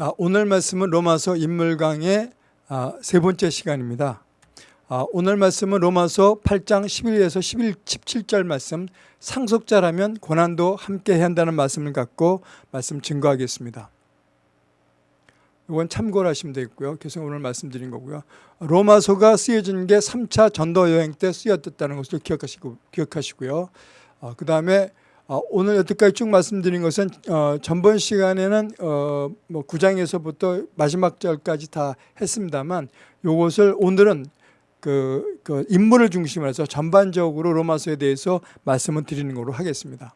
아, 오늘 말씀은 로마서 인물 강의 아, 세 번째 시간입니다. 아, 오늘 말씀은 로마서 8장 11에서 11, 17절 말씀 상속자라면 고난도 함께 한다는 말씀을 갖고 말씀 증거하겠습니다. 이건 참고를 하시면 되겠고요. 계속 오늘 말씀드린 거고요. 로마서가 쓰여진 게 3차 전도 여행 때 쓰였다는 것을 기억하시고, 기억하시고요. 어, 그 다음에 어, 오늘 여태까지 쭉 말씀드린 것은 어, 전번 시간에는 어, 뭐 9장에서부터 마지막 절까지 다 했습니다만 이것을 오늘은 그, 그 인물을 중심으로 해서 전반적으로 로마서에 대해서 말씀을 드리는 걸로 하겠습니다.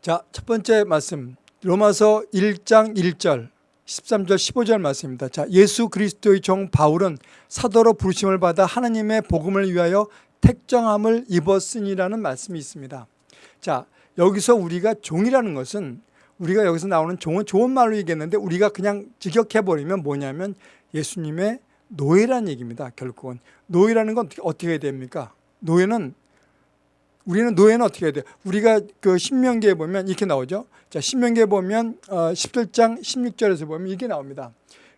자, 첫 번째 말씀 로마서 1장 1절 13절 15절 말씀입니다. 자, 예수 그리스도의 종 바울은 사도로 부르심을 받아 하나님의 복음을 위하여 택정함을 입었으니라는 말씀이 있습니다. 자, 여기서 우리가 종이라는 것은 우리가 여기서 나오는 종은 좋은 말로 얘기했는데 우리가 그냥 직역해버리면 뭐냐면 예수님의 노예라는 얘기입니다. 결국은. 노예라는 건 어떻게 해야 됩니까? 노예는 우리는 노예는 어떻게 해야 돼요? 우리가 그 신명기에 보면 이렇게 나오죠. 자, 신명기에 보면 어, 17장 16절에서 보면 이게 나옵니다.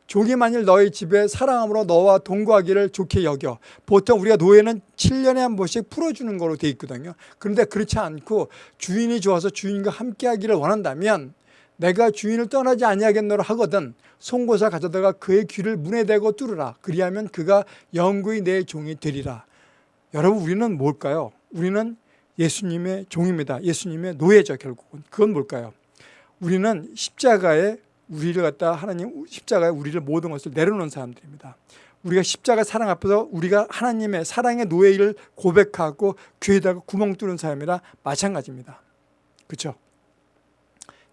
종이 만일 너희 집에 사랑함으로 너와 동거하기를 좋게 여겨. 보통 우리가 노예는 7년에 한 번씩 풀어주는 거로 돼 있거든요. 그런데 그렇지 않고 주인이 좋아서 주인과 함께 하기를 원한다면 내가 주인을 떠나지 아니하겠노라 하거든 송곳을 가져다가 그의 귀를 문에 대고 뚫으라. 그리하면 그가 영구히 내 종이 되리라. 여러분 우리는 뭘까요? 우리는 예수님의 종입니다. 예수님의 노예죠 결국은. 그건 뭘까요? 우리는 십자가에 우리를 갖다 하나님 십자가에 우리를 모든 것을 내려놓은 사람들입니다. 우리가 십자가 사랑 앞에서 우리가 하나님의 사랑의 노예를 고백하고 귀에다가 구멍 뚫은 사람이라 마찬가지입니다. 그렇죠?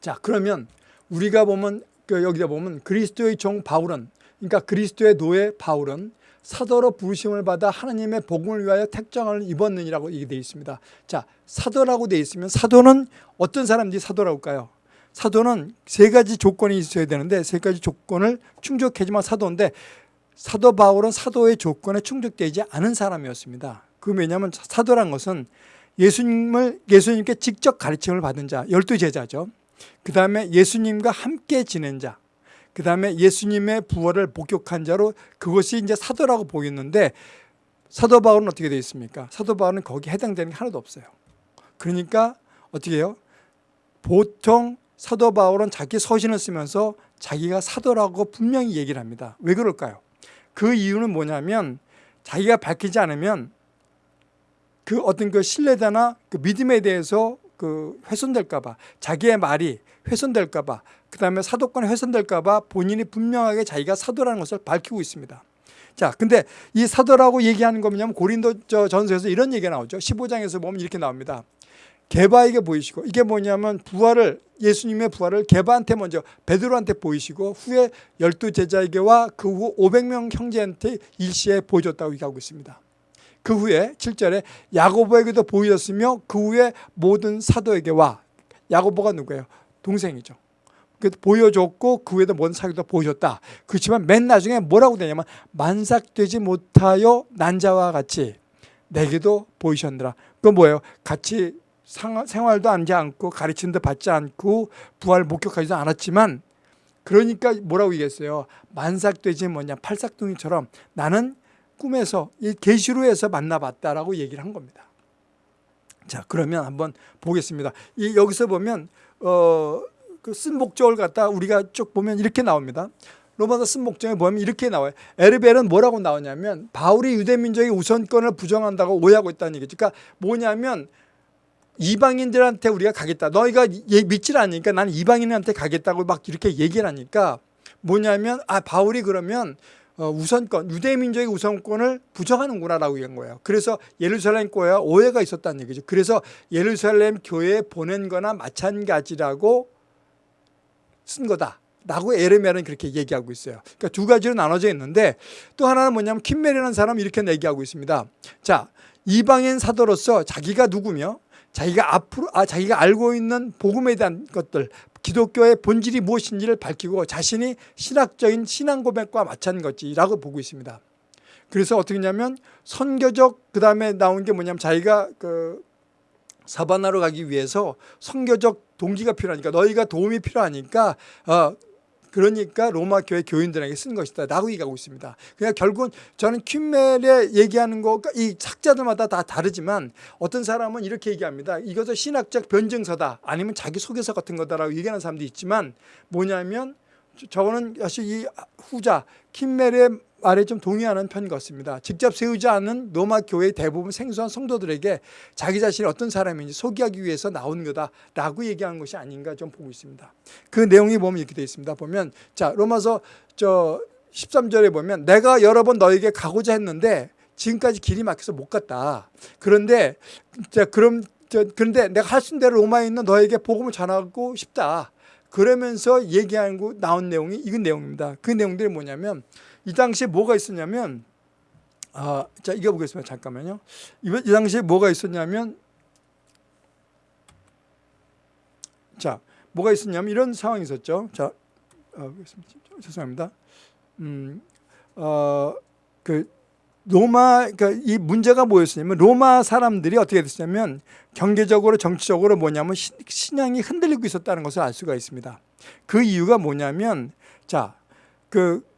자 그러면 우리가 보면 그 여기다 보면 그리스도의 종 바울은 그러니까 그리스도의 노예 바울은 사도로 부르심을 받아 하나님의 복음을 위하여 택정을 입었느니라고 얘기 되어 있습니다. 자 사도라고 되어 있으면 사도는 어떤 사람들이 사도라고 할까요? 사도는 세 가지 조건이 있어야 되는데 세 가지 조건을 충족해야지만 사도인데 사도 바울은 사도의 조건에 충족되지 않은 사람이었습니다. 그 왜냐하면 사도란 것은 예수님을 예수님께 직접 가르침을 받은 자, 열두 제자죠. 그 다음에 예수님과 함께 지낸 자, 그 다음에 예수님의 부활을 목격한 자로 그것이 이제 사도라고 보이는데 사도 바울은 어떻게 되어 있습니까? 사도 바울은 거기에 해당되는 게 하나도 없어요. 그러니까 어떻게 해요? 보통 사도 바울은 자기 서신을 쓰면서 자기가 사도라고 분명히 얘기를 합니다. 왜 그럴까요? 그 이유는 뭐냐면 자기가 밝히지 않으면 그 어떤 그 신뢰다나 그 믿음에 대해서 그 훼손될까봐 자기의 말이 훼손될까봐 그 다음에 사도권이 훼손될까봐 본인이 분명하게 자기가 사도라는 것을 밝히고 있습니다. 자, 근데 이 사도라고 얘기하는 거 뭐냐면 고린도 전서에서 이런 얘기가 나오죠. 15장에서 보면 이렇게 나옵니다. 개바에게 보이시고 이게 뭐냐면 부활을 예수님의 부활을 개바한테 먼저 베드로한테 보이시고 후에 열두 제자에게와 그 후 500명 형제한테 일시에 보여줬다고 얘기하고 있습니다. 그 후에 7절에 야고보에게도 보이셨으며 그 후에 모든 사도에게와 야고보가 누구예요? 동생이죠. 보여줬고 그 후에도 모든 사도도 보여줬다. 그렇지만 맨 나중에 뭐라고 되냐면 만삭되지 못하여 난자와 같이 내게도 보이셨느라. 그건 뭐예요? 같이 생활도 하지 않고 가르침도 받지 않고 부활 목격하지도 않았지만 그러니까 뭐라고 얘기했어요? 만삭되지 뭐냐 팔삭둥이처럼 나는 꿈에서 이 계시로에서 만나봤다라고 얘기를 한 겁니다. 자 그러면 한번 보겠습니다. 이 여기서 보면 어 그 쓴 목적을 갖다 우리가 쭉 보면 이렇게 나옵니다. 로마서 쓴 목적에 보면 이렇게 나와요. 에르벨은 뭐라고 나오냐면 바울이 유대 민족의 우선권을 부정한다고 오해하고 있다는 얘기죠. 그러니까 뭐냐면 이방인들한테 우리가 가겠다. 너희가 믿질 않으니까 나는 이방인한테 가겠다고 막 이렇게 얘기를 하니까 뭐냐면 아 바울이 그러면 어, 우선권 유대 민족의 우선권을 부정하는구나라고 얘기한 거예요. 그래서 예루살렘 교회와 오해가 있었다는 얘기죠. 그래서 예루살렘 교회에 보낸 거나 마찬가지라고 쓴 거다. 라고 에르메는 그렇게 얘기하고 있어요. 그러니까 두 가지로 나눠져 있는데 또 하나는 뭐냐면 킴메리라는 사람이 이렇게 얘기하고 있습니다. 자, 이방인 사도로서 자기가 누구며 자기가 앞으로 아 자기가 알고 있는 복음에 대한 것들 기독교의 본질이 무엇인지를 밝히고 자신이 신학적인 신앙 고백과 마찬가지라고 보고 있습니다. 그래서 어떻게 했냐면 선교적 그다음에 나온 게 뭐냐면 자기가 그 사바나로 가기 위해서 선교적 동기가 필요하니까 너희가 도움이 필요하니까 어 그러니까 로마 교회 교인들에게 쓴 것이다 라고 얘기하고 있습니다. 그냥 결국은 저는 퀸멜에 얘기하는 거 이 학자들마다 다 다르지만 어떤 사람은 이렇게 얘기합니다. 이것은 신학적 변증서다 아니면 자기 소개서 같은 거다라고 얘기하는 사람도 있지만 뭐냐면 저거는 사실 이 후자 킴멜의 말에 좀 동의하는 편 같습니다. 직접 세우지 않은 로마 교회의 대부분 생소한 성도들에게 자기 자신이 어떤 사람인지 소개하기 위해서 나온 거다라고 얘기한 것이 아닌가 좀 보고 있습니다. 그 내용이 보면 이렇게 되어 있습니다. 보면 자 로마서 저 13절에 보면 내가 여러 번 너에게 가고자 했는데 지금까지 길이 막혀서 못 갔다. 그런데 자 그럼 저 그런데 내가 할 수 있는 대로 로마에 있는 너에게 복음을 전하고 싶다. 그러면서 얘기하고 나온 내용이 이건 내용입니다. 그 내용들이 뭐냐면 이 당시에 뭐가 있었냐면 아, 자 이거 보겠습니다. 잠깐만요. 이, 이 당시에 뭐가 있었냐면 자 뭐가 있었냐면 이런 상황이 있었죠. 자 어, 죄송합니다. 음, 어, 그 로마 그러니까 이 문제가 뭐였냐면 로마 사람들이 어떻게 됐냐면 경제적으로 정치적으로 뭐냐면 신앙이 흔들리고 있었다는 것을 알 수가 있습니다. 그 이유가 뭐냐면 자그 그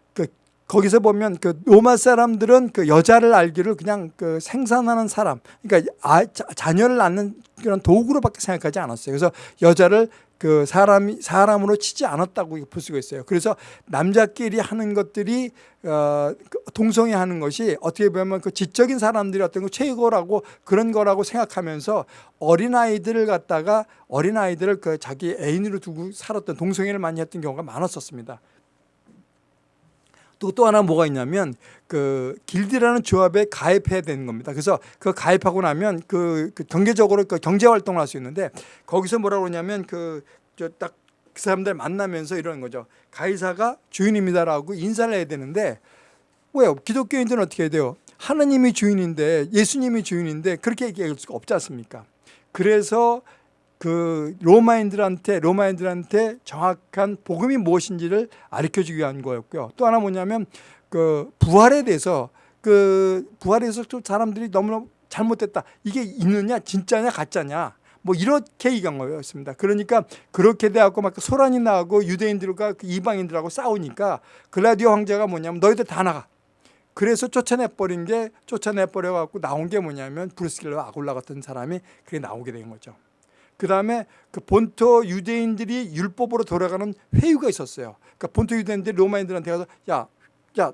거기서 보면 그 로마 사람들은 그 여자를 알기를 그냥 그 생산하는 사람 그러니까 아, 자 녀를 낳는 그런 도구로밖에 생각하지 않았어요. 그래서 여자를 그 사람이 사람으로 치지 않았다고 볼 수가 있어요. 그래서 남자끼리 하는 것들이 어, 그 동성애 하는 것이 어떻게 보면 그 지적인 사람들이 어떤 거 최고라고 그런 거라고 생각하면서 어린 아이들을 갖다가 어린 아이들을 그 자기 애인으로 두고 살았던 동성애를 많이 했던 경우가 많았었습니다. 또, 또 하나 뭐가 있냐면 그 길드라는 조합에 가입해야 되는 겁니다. 그래서 그 가입하고 나면 그, 그 경제적으로 그 경제 활동을 할 수 있는데 거기서 뭐라고 그러냐면 그저딱그 사람들 만나면서 이러는 거죠. 가이사가 주인입니다라고 인사를 해야 되는데 왜요? 기독교인들은 어떻게 해야 돼요? 하나님이 주인인데 예수님이 주인인데 그렇게 얘기할 수가 없지 않습니까? 그래서 그 로마인들한테 로마인들한테 정확한 복음이 무엇인지를 가르쳐 주기 위한 거였고요. 또 하나 뭐냐면 그 부활에 대해서 그 부활에 대해서 좀 사람들이 너무나 잘못됐다. 이게 있느냐 진짜냐 가짜냐 뭐 이렇게 얘기한 거였습니다. 그러니까 그렇게 돼갖고 막 소란이 나고 유대인들과 그 이방인들하고 싸우니까 글라디오 황제가 뭐냐면 너희들 다 나가. 그래서 쫓아내버린 게 쫓아내버려갖고 나온 게 뭐냐면 브루스길러 아골라 같은 사람이 그게 나오게 된 거죠. 그 다음에 그 본토 유대인들이 율법으로 돌아가는 회유가 있었어요. 그러니까 본토 유대인들이 로마인들한테 가서 야, 야,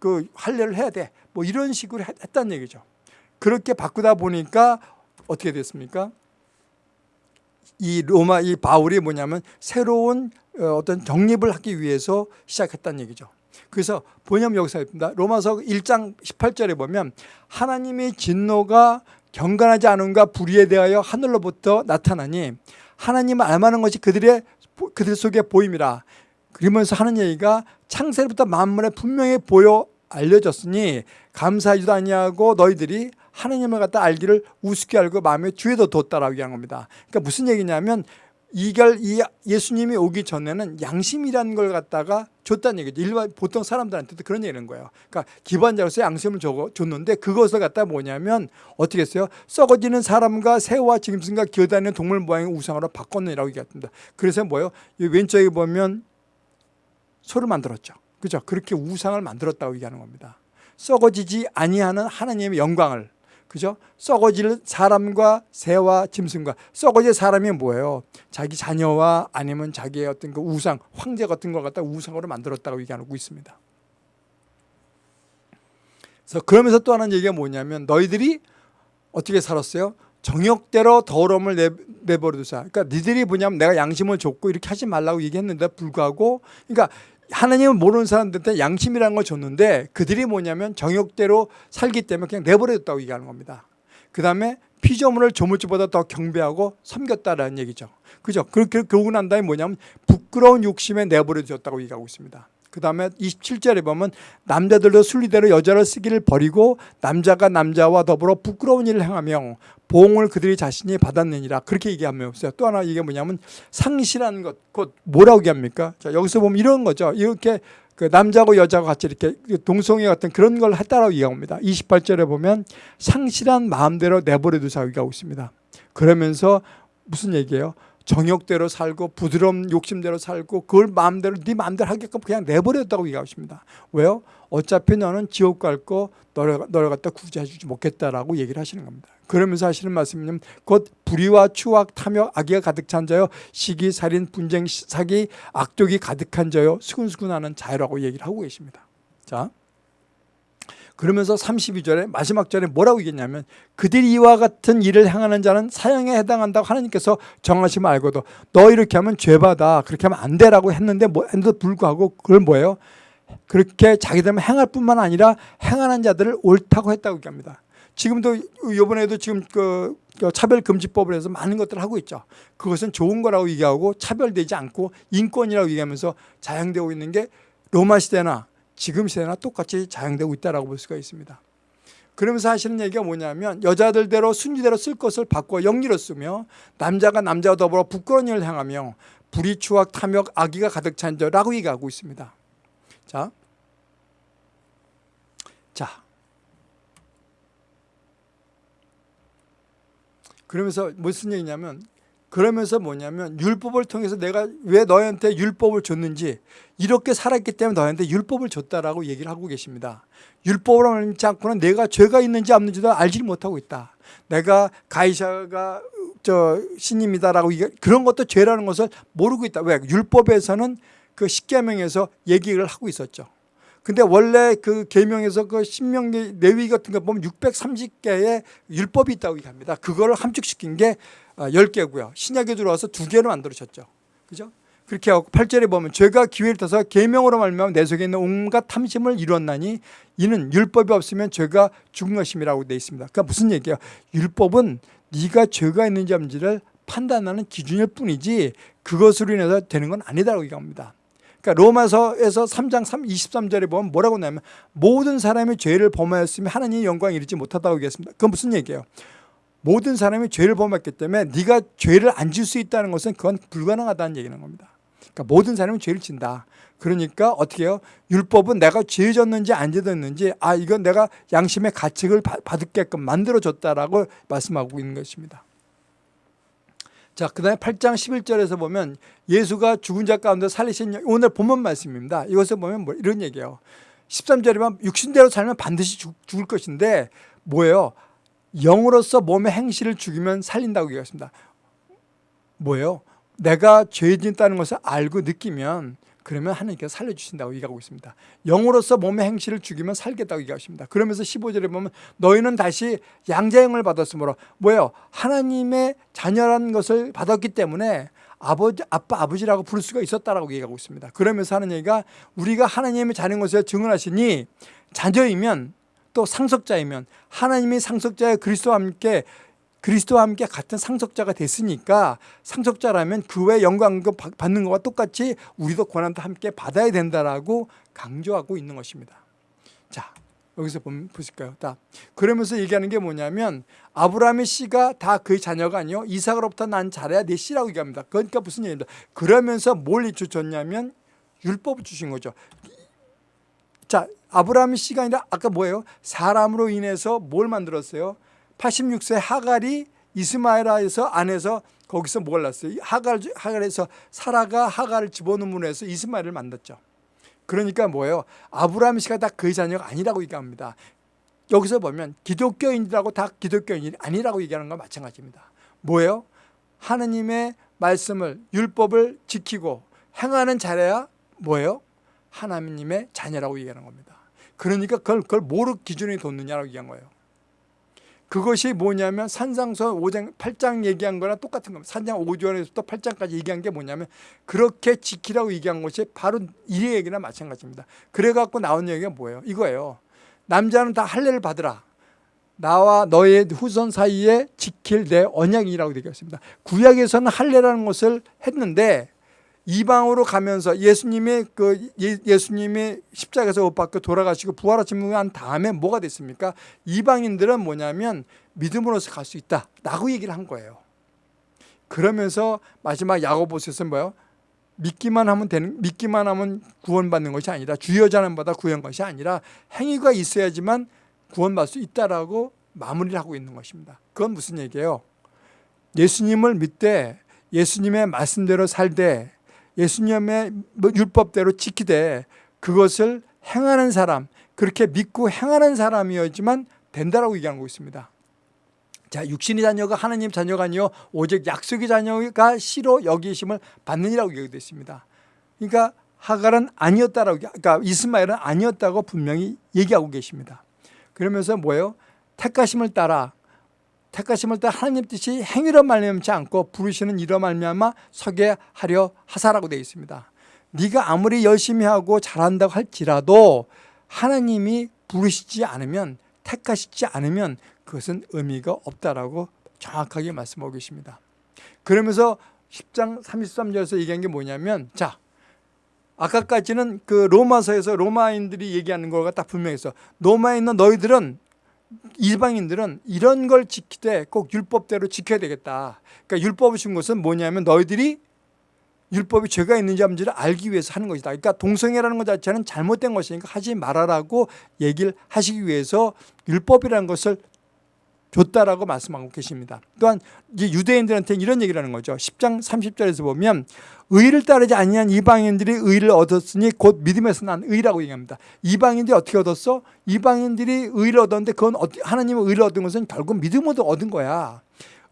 그 할례를 해야 돼. 뭐 이런 식으로 했다는 얘기죠. 그렇게 바꾸다 보니까 어떻게 됐습니까? 이 로마 이 바울이 뭐냐면 새로운 어, 어떤 정립을 하기 위해서 시작했다는 얘기죠. 그래서 본염 여기서 있습니다. 로마서 1장 18절에 보면 하나님의 진노가 경건하지 않은가 불의에 대하여 하늘로부터 나타나니 하나님을 알만한 것이 그들의 그들 속에 보임이라. 그러면서 하는 얘기가 창세부터 만물에 분명히 보여 알려졌으니 감사하지도 아니하고 너희들이 하나님을 갖다 알기를 우습게 알고 마음에 주에도 뒀다라고 얘기한 겁니다. 그러니까 무슨 얘기냐면 이걸 이 예수님이 오기 전에는 양심이라는 걸 갖다가 줬다는 얘기죠. 일반 보통 사람들한테도 그런 얘기는 거예요. 그러니까 기반자로서 양심을 줬는데 그것을 갖다 뭐냐면 어떻게 했어요? 썩어지는 사람과 새와 짐승과 기어다니는 동물 모양의 우상으로 바꿨느라고 얘기했습니다. 그래서 뭐예요? 왼쪽에 보면 소를 만들었죠. 그죠? 그렇게 우상을 만들었다고 얘기하는 겁니다. 썩어지지 아니하는 하나님의 영광을 그죠? 썩어질 사람과 새와 짐승과 썩어질 사람이 뭐예요? 자기 자녀와 아니면 자기의 어떤 그 우상, 황제 같은 걸 갖다 우상으로 만들었다고 얘기하고 있습니다. 그래서 그러면서 또 하나 얘기가 뭐냐면 너희들이 어떻게 살았어요? 정욕대로 더러움을 내, 내버려 두자. 그러니까 니들이 뭐냐면 내가 양심을 줬고 이렇게 하지 말라고 얘기했는데 불구하고 그러니까 하나님을 모르는 사람들한테 양심이라는 걸 줬는데 그들이 뭐냐면 정욕대로 살기 때문에 그냥 내버려뒀다고 얘기하는 겁니다. 그 다음에 피조물을 조물주보다 더 경배하고 섬겼다라는 얘기죠. 그죠? 그렇게 난 다음에 뭐냐면 부끄러운 욕심에 내버려뒀다고 얘기하고 있습니다. 그 다음에 27절에 보면 남자들도 순리대로 여자를 쓰기를 버리고 남자가 남자와 더불어 부끄러운 일을 행하며 보응을 그들이 자신이 받았느니라 그렇게 얘기하면서 또 하나 이게 뭐냐면 상실한 것, 곧 뭐라고 얘기합니까? 자 여기서 보면 이런 거죠. 이렇게 그 남자고 여자고 같이 이렇게 동성애 같은 그런 걸 했다라고 얘기합니다. 28절에 보면 상실한 마음대로 내버려 두자고 얘기하고 있습니다. 그러면서 무슨 얘기예요? 정욕대로 살고 부드러운 욕심대로 살고 그걸 마음대로 네 마음대로 하게끔 그냥 내버렸다고 얘기하고 있습니다. 왜요? 어차피 너는 지옥 갈 거 너를, 너를 갖다 구제해 주지 못겠다라고 얘기를 하시는 겁니다. 그러면서 하시는 말씀은 곧 불의와 추악, 탐욕, 악의가 가득 찬 자요 시기, 살인, 분쟁, 사기, 악독이 가득한 자요 수근수근하는 자유라고 얘기를 하고 계십니다. 자, 그러면서 32절에 마지막 절에 뭐라고 얘기했냐면 그들이 이와 같은 일을 행하는 자는 사형에 해당한다고 하나님께서 정하시면 알고도 너 이렇게 하면 죄받아 그렇게 하면 안 되라고 했는데 뭐 했는데도 불구하고 그걸 뭐예요? 그렇게 자기들만 행할 뿐만 아니라 행하는 자들을 옳다고 했다고 얘기합니다. 지금도 이번에도 지금 그 차별금지법을 해서 많은 것들을 하고 있죠. 그것은 좋은 거라고 얘기하고 차별되지 않고 인권이라고 얘기하면서 자행되고 있는 게 로마 시대나 지금 시대나 똑같이 자행되고 있다고 볼 수가 있습니다. 그러면서 하시는 얘기가 뭐냐면 여자들대로 순리대로 쓸 것을 바꿔 영리로 쓰며 남자가 남자와 더불어 부끄러운 일을 행하며 불의, 추악, 탐욕, 악의가 가득 찬 자라고 얘기하고 있습니다. 자, 자, 그러면서 무슨 얘기냐면 그러면서 뭐냐면 율법을 통해서 내가 왜 너한테 율법을 줬는지 이렇게 살았기 때문에 너한테 율법을 줬다라고 얘기를 하고 계십니다. 율법을 알지 않고는 내가 죄가 있는지 없는지도 알지 못하고 있다. 내가 가이샤가 저 신임이다라고 그런 것도 죄라는 것을 모르고 있다. 왜? 율법에서는 그 십계명에서 얘기를 하고 있었죠. 근데 원래 그 계명에서 그 신명기 내위 같은 거 보면 630개의 율법이 있다고 얘기합니다. 그거를 함축시킨 게 10개고요. 아, 신약에 들어와서 두 개로 만들어졌죠. 그죠? 그렇게 하고 8절에 보면 죄가 기회를 타서 계명으로 말미암아 내 속에 있는 온갖 탐심을 이루었나니 이는 율법이 없으면 죄가 죽은 것임이라고 되어 있습니다. 그러니까 무슨 얘기예요? 율법은 네가 죄가 있는지 없는지를 판단하는 기준일 뿐이지 그것으로 인해서 되는 건 아니다라고 얘기합니다. 그러니까 로마서에서 3장 23절에 보면 뭐라고 나면 모든 사람이 죄를 범하였으면 하나님의 영광에 이르지 못하다고 얘기했습니다. 그건 무슨 얘기예요? 모든 사람이 죄를 범했기 때문에 네가 죄를 안 질 수 있다는 것은 그건 불가능하다는 얘기는 겁니다. 그러니까 모든 사람이 죄를 진다. 그러니까 어떻게 해요? 율법은 내가 죄 졌는지 안 졌는지 아 이건 내가 양심의 가책을 받을게끔 만들어줬다라고 말씀하고 있는 것입니다. 자, 그 다음에 8장 11절에서 보면 예수가 죽은 자 가운데 살리신 오늘 본문 말씀입니다. 이것을 보면 뭐 이런 얘기예요. 13절에 보면 육신대로 살면 반드시 죽, 을 것인데 뭐예요? 영으로서 몸의 행실을 죽이면 살린다고 얘기했습니다. 뭐예요? 내가 죄 짓다는 것을 알고 느끼면 그러면 하나님께서 살려주신다고 얘기하고 있습니다. 영으로서 몸의 행실을 죽이면 살겠다고 얘기하십니다. 그러면서 15절에 보면 너희는 다시 양자형을 받았으므로 뭐예요? 하나님의 자녀라는 것을 받았기 때문에 아버지, 아빠, 아버지라고 부를 수가 있었다라고 얘기하고 있습니다. 그러면서 하는 얘기가 우리가 하나님의 자녀인 것을 증언하시니 자녀이면 또 상속자이면 하나님의 상속자의 그리스도와 함께 그리스도와 함께 같은 상속자가 됐으니까 상속자라면 그 외 영광 받는 것과 똑같이 우리도 고난도 함께 받아야 된다라고 강조하고 있는 것입니다. 자, 여기서 보면 보실까요? 다 그러면서 얘기하는 게 뭐냐면 아브라함의 씨가 다 그의 자녀가 아니요 이삭으로부터 난 자라야 내 씨라고 얘기합니다. 그러니까 무슨 얘기입니다. 그러면서 뭘 주셨냐면 율법을 주신 거죠. 자, 아브라함의 씨가 아니라 아까 뭐예요? 사람으로 인해서 뭘 만들었어요? 86세 하갈이 이스마엘에서 안에서 거기서 뭘 났어요? 하갈, 하갈에서 사라가 하갈을 집어넣음으로 해서 이스마엘을 만났죠. 그러니까 뭐예요? 아브라함 씨가 다 그의 자녀가 아니라고 얘기합니다. 여기서 보면 기독교인들하고 다 기독교인이 아니라고 얘기하는 건 마찬가지입니다. 뭐예요? 하느님의 말씀을 율법을 지키고 행하는 자래야 뭐예요? 하나님의 자녀라고 얘기하는 겁니다. 그러니까 그걸, 그걸 뭐로 기준이 뒀느냐라고 얘기한 거예요. 그것이 뭐냐면 산상서 5장 8장 얘기한 거랑 똑같은 겁니다. 산장 5절에서부터 8장까지 얘기한 게 뭐냐면 그렇게 지키라고 얘기한 것이 바로 이 얘기나 마찬가지입니다. 그래 갖고 나온 얘기가 뭐예요? 이거예요. 남자는 다 할례를 받으라. 나와 너의 후손 사이에 지킬 내 언약이라고 얘기했습니다. 구약에서는 할례라는 것을 했는데 이방으로 가면서 예수님의 그 예, 수님의 십자가에서 못 박혀 돌아가시고 부활하신 다음에 뭐가 됐습니까? 이방인들은 뭐냐면 믿음으로서 갈 수 있다라고 얘기를 한 거예요. 그러면서 마지막 야고보서에서 뭐요? 믿기만 하면 되는 믿기만 하면 구원받는 것이 아니라 주여 자는 받아 구원 것이 아니라 행위가 있어야지만 구원받을 수 있다라고 마무리를 하고 있는 것입니다. 그건 무슨 얘기예요? 예수님을 믿되 예수님의 말씀대로 살되 예수님의 뭐 율법대로 지키되 그것을 행하는 사람 그렇게 믿고 행하는 사람이었지만 된다라고 얘기하고 있습니다. 자, 육신의 자녀가 하나님 자녀가 아니요 오직 약속의 자녀가 씨로 여기심을 받느니라고 얘기되어 있습니다. 그러니까 하갈은 아니었다라고 그러니까 이스마엘은 아니었다고 분명히 얘기하고 계십니다. 그러면서 뭐예요? 택하심을 따라 택하심을 따라 하나님 뜻이 행위로 말미암지 않고 부르시는 이로 말미암아 서게 하려 하사라고 되어 있습니다. 네가 아무리 열심히 하고 잘한다고 할지라도 하나님이 부르시지 않으면 택하시지 않으면 그것은 의미가 없다라고 정확하게 말씀하고 계십니다. 그러면서 10장 33절에서 얘기한 게 뭐냐면 자 아까까지는 그 로마서에서 로마인들이 얘기하는 거가 딱 분명해서 로마에 있는 너희들은 이방인들은 이런 걸 지키되 꼭 율법대로 지켜야 되겠다. 그러니까 율법을 준 것은 뭐냐면 너희들이 율법이 죄가 있는지 없는지를 알기 위해서 하는 것이다. 그러니까 동성애라는 것 자체는 잘못된 것이니까 하지 말아라고 얘기를 하시기 위해서 율법이라는 것을 줬다라고 말씀하고 계십니다. 또한 유대인들한테 이런 얘기를 하는 거죠. 10장 30절에서 보면 의를 따르지 아니한 이방인들이 의를 얻었으니 곧 믿음에서 난 의라고 얘기합니다. 이방인들이 어떻게 얻었어? 이방인들이 의를 얻었는데 그건 하나님의 의를 얻은 것은 결국 믿음으로 얻은 거야.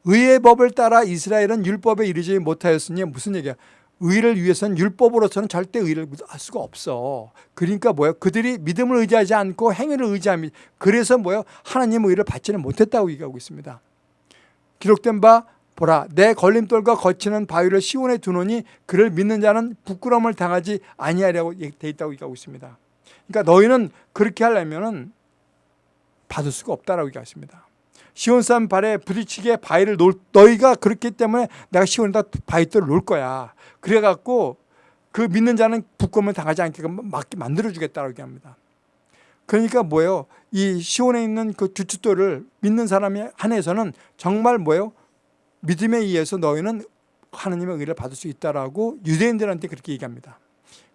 의의 법을 따라 이스라엘은 율법에 이르지 못하였으니 무슨 얘기야? 의를 위해서는 율법으로서는 절대 의를 할 수가 없어. 그러니까 뭐예요? 그들이 믿음을 의지하지 않고 행위를 의지합니다. 그래서 뭐예요? 하나님의 의를 받지는 못했다고 얘기하고 있습니다. 기록된 바 보라 내 걸림돌과 거치는 바위를 시온에 두노니 그를 믿는 자는 부끄러움을 당하지 아니하려고 돼 있다고 얘기하고 있습니다. 그러니까 너희는 그렇게 하려면은 받을 수가 없다라고 얘기하십니다. 시온 사람 발에 부딪히게 바위를 놓을 너희가 그렇기 때문에 내가 시온에다 바위돌을 놓을 거야. 그래갖고 그 믿는 자는 부끄러움을 당하지 않게끔 맞게 만들어주겠다고 얘기합니다. 그러니까 뭐예요? 이 시온에 있는 그 주춧돌을 믿는 사람이 한해서는 정말 뭐예요? 믿음에 의해서 너희는 하나님의 의를 받을 수 있다라고 유대인들한테 그렇게 얘기합니다.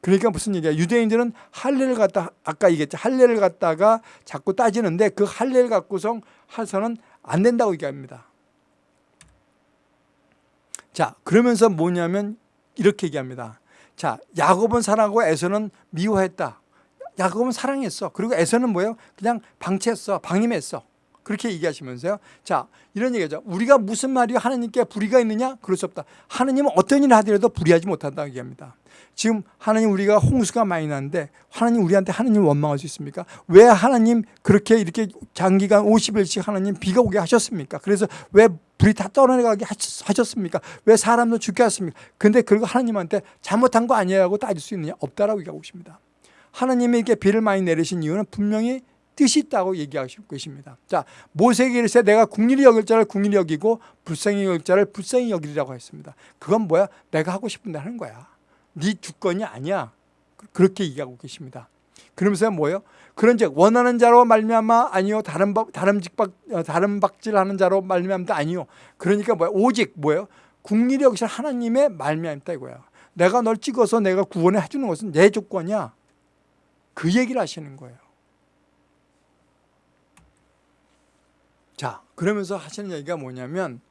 그러니까 무슨 얘기야? 유대인들은 할례를 갖다 아까 얘기했죠. 할례를 갖다가 자꾸 따지는데 그 할례를 갖고서 해서는 안 된다고 얘기합니다. 자, 그러면서 뭐냐면 이렇게 얘기합니다. 자, 야곱은 사랑하고 에서는 미워했다. 야곱은 사랑했어. 그리고 에서는 뭐예요? 그냥 방치했어. 방임했어. 그렇게 얘기하시면서요. 자, 이런 얘기죠. 우리가 무슨 말이 하나님께 불의가 있느냐? 그럴 수 없다. 하나님은 어떤 일을 하더라도 불의하지 못한다고 얘기합니다. 지금 하나님 우리가 홍수가 많이 나는데 하나님 우리한테 하나님 원망할 수 있습니까? 왜 하나님 그렇게 이렇게 장기간 50일씩 하나님 비가 오게 하셨습니까? 그래서 왜 불이 다 떠나가게 하셨습니까? 왜 사람도 죽게 하셨습니까? 근데 그리고 하나님한테 잘못한 거 아니에요 하고 따질 수 있느냐? 없다라고 얘기하고 있습니다. 하나님에게 비를 많이 내리신 이유는 분명히 뜻이 있다고 얘기하시고 계십니다. 자, 모세에게 이르 내가 국리를 여길 자를 국리를 여기고 불쌍히 여길 자를 불쌍히 여기리라고 했습니다. 그건 뭐야? 내가 하고 싶은데 하는 거야. 네 주권이 아니야. 그렇게 얘기하고 계십니다. 그러면서 뭐예요? 그런즉 원하는 자로 말미암아 아니요 다른 박 다른 직박 어, 다른 박질하는 자로 말미암다 아니요. 그러니까 뭐야? 오직 뭐예요? 국리를 여기신 하나님의 말미암다 이거야. 내가 널 찍어서 내가 구원해 주는 것은 내 조건이야. 그 얘기를 하시는 거예요. 자, 그러면서 하시는 얘기가 뭐냐면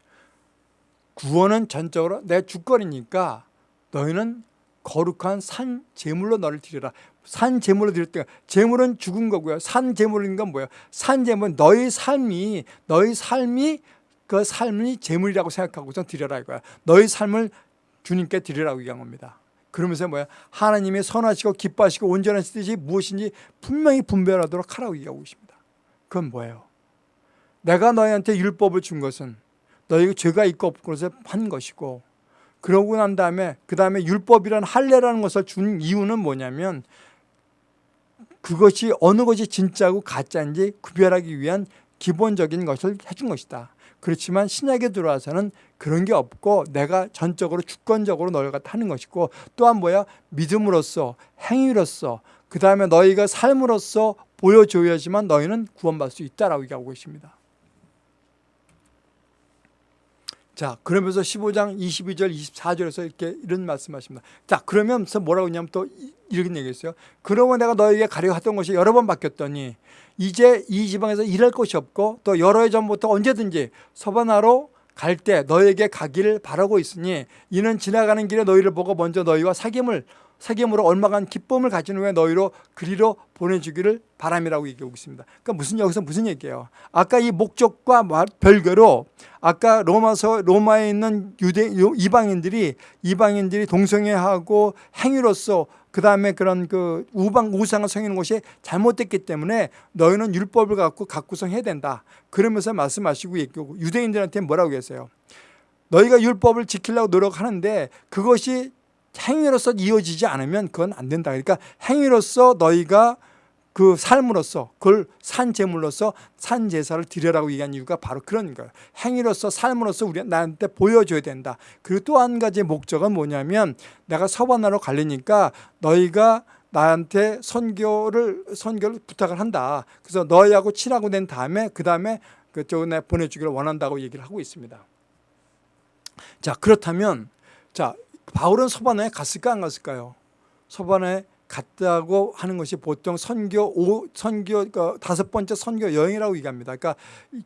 구원은 전적으로 내 주권이니까 너희는 거룩한 산 제물로 너를 드려라. 산 제물로 드릴 때 제물은 죽은 거고요. 산 제물인 건 뭐예요? 산 제물은 너희 삶이 너희 삶이 그 삶이 제물이라고 생각하고서 드려라 이거야. 너희 삶을 주님께 드리라고 얘기한 겁니다. 그러면서 뭐야? 하나님의 선하시고 기뻐하시고 온전하신 뜻이 무엇인지 분명히 분별하도록 하라고 얘기하고 있습니다. 그건 뭐예요? 내가 너희한테 율법을 준 것은 너희가 죄가 있고 없고 그래서 한 것이고 그러고 난 다음에 그 다음에 율법이란 할례라는 것을 준 이유는 뭐냐면 그것이 어느 것이 진짜고 가짜인지 구별하기 위한 기본적인 것을 해준 것이다. 그렇지만 신약에 들어와서는 그런 게 없고 내가 전적으로 주권적으로 너희가 갖 하는 것이고 또한 뭐야 믿음으로써 행위로써 그 다음에 너희가 삶으로써 보여줘야지만 너희는 구원받을 수 있다라고 얘기하고 계십니다. 자, 그러면서 15장 22절, 24절에서 이렇게 이런 말씀하십니다. 자, 그러면서 뭐라고 했냐면 또 이렇게 얘기했어요. 그러면 내가 너에게 가려 하던 것이 여러 번 바뀌었더니 이제 이 지방에서 일할 곳이 없고 또 여러 해 전부터 언제든지 서바나로 갈 때 너에게 가기를 바라고 있으니 이는 지나가는 길에 너희를 보고 먼저 너희와 사귐을 사귐으로 얼마간 기쁨을 가진 후에 너희로 그리로 보내주기를 바람이라고 얘기하고 있습니다. 그러니까 무슨 여기서 무슨 얘기예요? 아까 이 목적과 별개로 아까 로마서 로마에 있는 유대 이방인들이 이방인들이 동성애하고 행위로서 그 다음에 그런 그 우방 우상을 섬기는 것이 잘못됐기 때문에 너희는 율법을 갖고 갖고서 해야 된다. 그러면서 말씀하시고 얘기하고 유대인들한테 뭐라고 했어요? 너희가 율법을 지키려고 노력하는데 그것이 행위로서 이어지지 않으면 그건 안 된다. 그러니까 행위로서 너희가 그 삶으로서 그걸 산 제물로서 산 제사를 드려라고 얘기한 이유가 바로 그런 거예요. 행위로서 삶으로서 우리 나한테 보여줘야 된다. 그리고 또 한 가지 목적은 뭐냐면 내가 서반나로 갈리니까 너희가 나한테 선교를 선교를 부탁을 한다. 그래서 너희하고 친하고 된 다음에 그 다음에 그쪽에 내 보내주기를 원한다고 얘기를 하고 있습니다. 자 그렇다면 자 바울은 서반에 갔을까 안 갔을까요? 서반에 갔다고 하는 것이 보통 선교 오, 선교 그 다섯 번째 선교 여행이라고 얘기합니다. 그러니까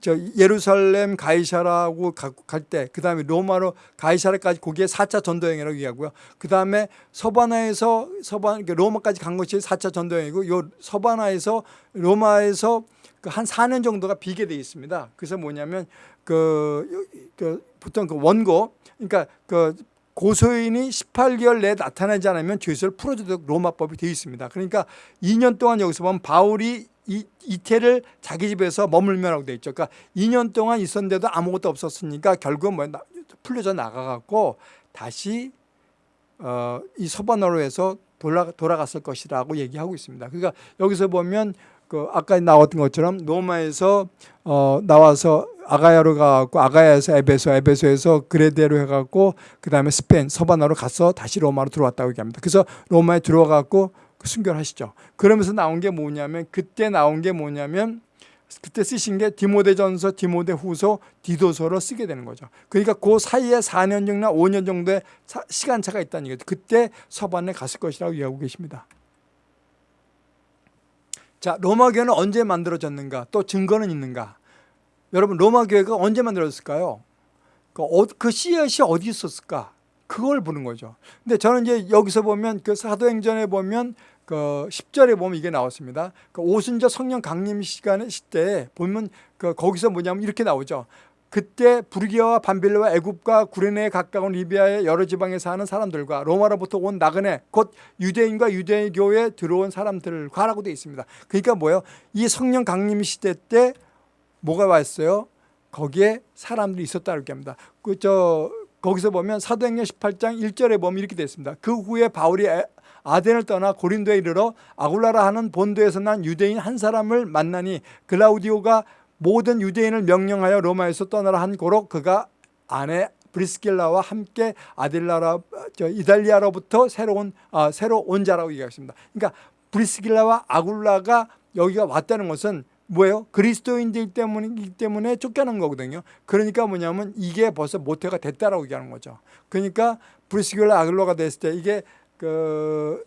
저 예루살렘 가이사라고 갈 때 그다음에 로마로 가이사라까지 거기에 4차 전도 여행이라고 얘기하고요. 그다음에 서바나에서 서반 로마까지 간 것이 4차 전도 여행이고 요 서바나에서 로마에서 그한 4년 정도가 비게 돼 있습니다. 그래서 뭐냐면 그, 그 보통 그 원고 그러니까 그 고소인이 18개월 내에 나타나지 않으면 죄수를 풀어주도록 로마법이 되어 있습니다. 그러니까 2년 동안 여기서 보면 바울이 이, 이태를 자기 집에서 머물면라고 되어 있죠. 그러니까 2년 동안 있었는데도 아무것도 없었으니까 결국 뭐 풀려져 나가갖고 다시 어, 이 서바나로에서 돌아, 돌아갔을 것이라고 얘기하고 있습니다. 그러니까 여기서 보면 그 아까 나왔던 것처럼 로마에서 어 나와서 아가야로 가고 아가야에서 에베소, 에베소에서 그레데로 해갖고 그 다음에 스페인, 서바나로 가서 다시 로마로 들어왔다고 얘기합니다. 그래서 로마에 들어가고 그 순교를 하시죠. 그러면서 나온 게 뭐냐면 그때 나온 게 뭐냐면 그때 쓰신 게 디모데전서, 디모데후서, 디도서로 쓰게 되는 거죠. 그러니까 그 사이에 4년 정도나 5년 정도의 시간차가 있다는 얘기죠. 그때 서반에 갔을 것이라고 이야기하고 계십니다. 자, 로마 교회는 언제 만들어졌는가? 또 증거는 있는가? 여러분, 로마 교회가 언제 만들어졌을까요? 그, 어, 그 씨앗이 어디 있었을까? 그걸 보는 거죠. 근데 저는 이제 여기서 보면 그 사도행전에 보면 그 10절에 보면 이게 나왔습니다. 그 오순절 성령 강림 시간에 시대에 보면 그 거기서 뭐냐면 이렇게 나오죠. 그때 부르기아와 반빌레와 애굽과 구레네에 가까운 리비아의 여러 지방에 사는 사람들과 로마로부터 온 나그네 곧 유대인과 유대교에 들어온 사람들과라고 되어 있습니다. 그러니까 뭐예요? 이 성령 강림 시대 때 뭐가 왔어요? 거기에 사람들이 있었다고 합니다. 그저 거기서 보면 사도행전 18장 1절에 보면 이렇게 되어 있습니다. 그 후에 바울이 아덴을 떠나 고린도에 이르러 아굴라라 하는 본도에서 난 유대인 한 사람을 만나니 글라우디오가 모든 유대인을 명령하여 로마에서 떠나라 한 고로 그가 아내 브리스길라와 함께 아딜라라 이달리아로부터 새로운 아, 새로 온 자라고 얘기하십니다. 그러니까 브리스길라와 아굴라가 여기가 왔다는 것은 뭐예요? 그리스도인들 때문이기 때문에 쫓겨난 거거든요. 그러니까 뭐냐면 이게 벌써 모태가 됐다라고 얘기하는 거죠. 그러니까 브리스길라 아굴라가 됐을 때 이게 그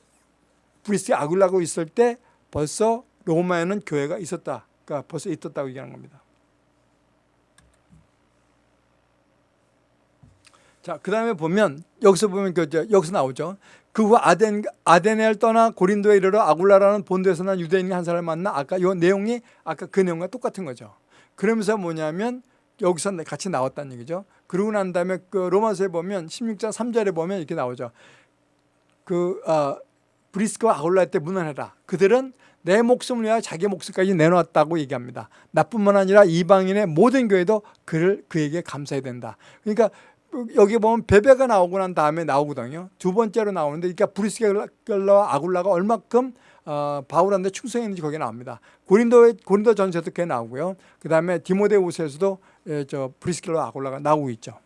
브리스 아굴라고 있을 때 벌써 로마에는 교회가 있었다. 그러니까 벌써 있었다고 얘기하는 겁니다. 자, 그 다음에 보면 여기서 보면 그 여기서 나오죠. 그 후 아덴 아덴을 떠나 고린도에 이르러 아굴라라는 본도에서 난 유대인 한 사람을 만나 아까 이 내용이 아까 그 내용과 똑같은 거죠. 그러면서 뭐냐면 여기서 같이 나왔다는 얘기죠. 그러고 난 다음에 그 로마서에 보면 16장 3절에 보면 이렇게 나오죠. 그 아, 브리스크와 아굴라 때 문안해라. 그들은 내 목숨을 위하여 자기 목숨까지 내놓았다고 얘기합니다. 나뿐만 아니라 이방인의 모든 교회도 그를 그에게 감사해야 된다. 그러니까 여기 보면 베베가 나오고 난 다음에 나오거든요. 두 번째로 나오는데 그러니까 브리스겔라와 아굴라가 얼마큼 어, 바울한테 충성했는지 거기에 나옵니다. 고린도 고린도 전서도 그게 나오고요. 그 다음에 디모데우스에서도 예, 저 브리스겔라 아굴라가 나오고 있죠.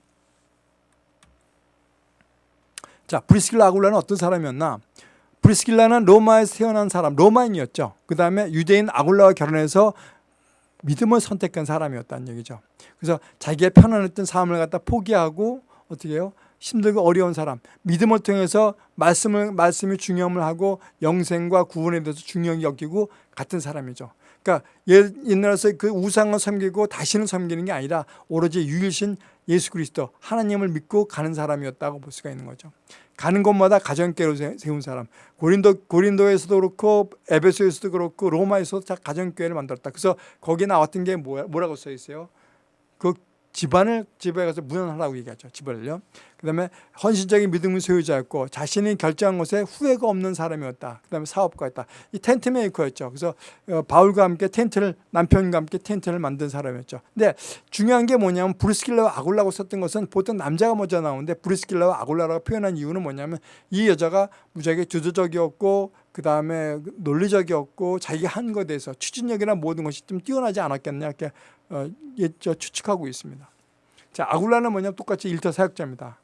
자, 브리스겔라 아굴라는 어떤 사람이었나? 브리스길라는 로마에서 태어난 사람, 로마인이었죠. 그 다음에 유대인 아굴라와 결혼해서 믿음을 선택한 사람이었다는 얘기죠. 그래서 자기의 편안했던 삶을 갖다 포기하고 어떻게 해요? 힘들고 어려운 사람, 믿음을 통해서 말씀을, 말씀이 중요함을 하고 영생과 구원에 대해서 중요하게 여기고 같은 사람이죠. 그러니까 옛날에서 그 우상을 섬기고 다시는 섬기는 게 아니라 오로지 유일신 예수 그리스도 하나님을 믿고 가는 사람이었다고 볼 수가 있는 거죠. 가는 곳마다 가정교회로 세운 사람. 고린도 고린도에서도 그렇고 에베소에서도 그렇고 로마에서도 다 가정교회를 만들었다. 그래서 거기에 나왔던 게 뭐라고 써 있어요? 그 집안을 집에 가서 문안하라고 얘기하죠. 집을요. 그다음에 헌신적인 믿음을 소유자였고 자신이 결정한 것에 후회가 없는 사람이었다. 그다음에 사업가였다. 이 tent maker였죠. 그래서 어, 바울과 함께 텐트를 남편과 함께 텐트를 만든 사람이었죠. 근데 중요한 게 뭐냐면 브리스길라와 아굴라고 썼던 것은 보통 남자가 먼저 나오는데 브리스길라와 아굴라라고 표현한 이유는 뭐냐면 이 여자가 무지하게 주도적이었고 그 다음에 논리적이었고 자기가 한 것에 대해서 추진력이나 모든 것이 좀 뛰어나지 않았겠냐 이렇게 어, 예, 추측하고 있습니다. 자, 아굴라는 뭐냐면 똑같이 일터 사역자입니다.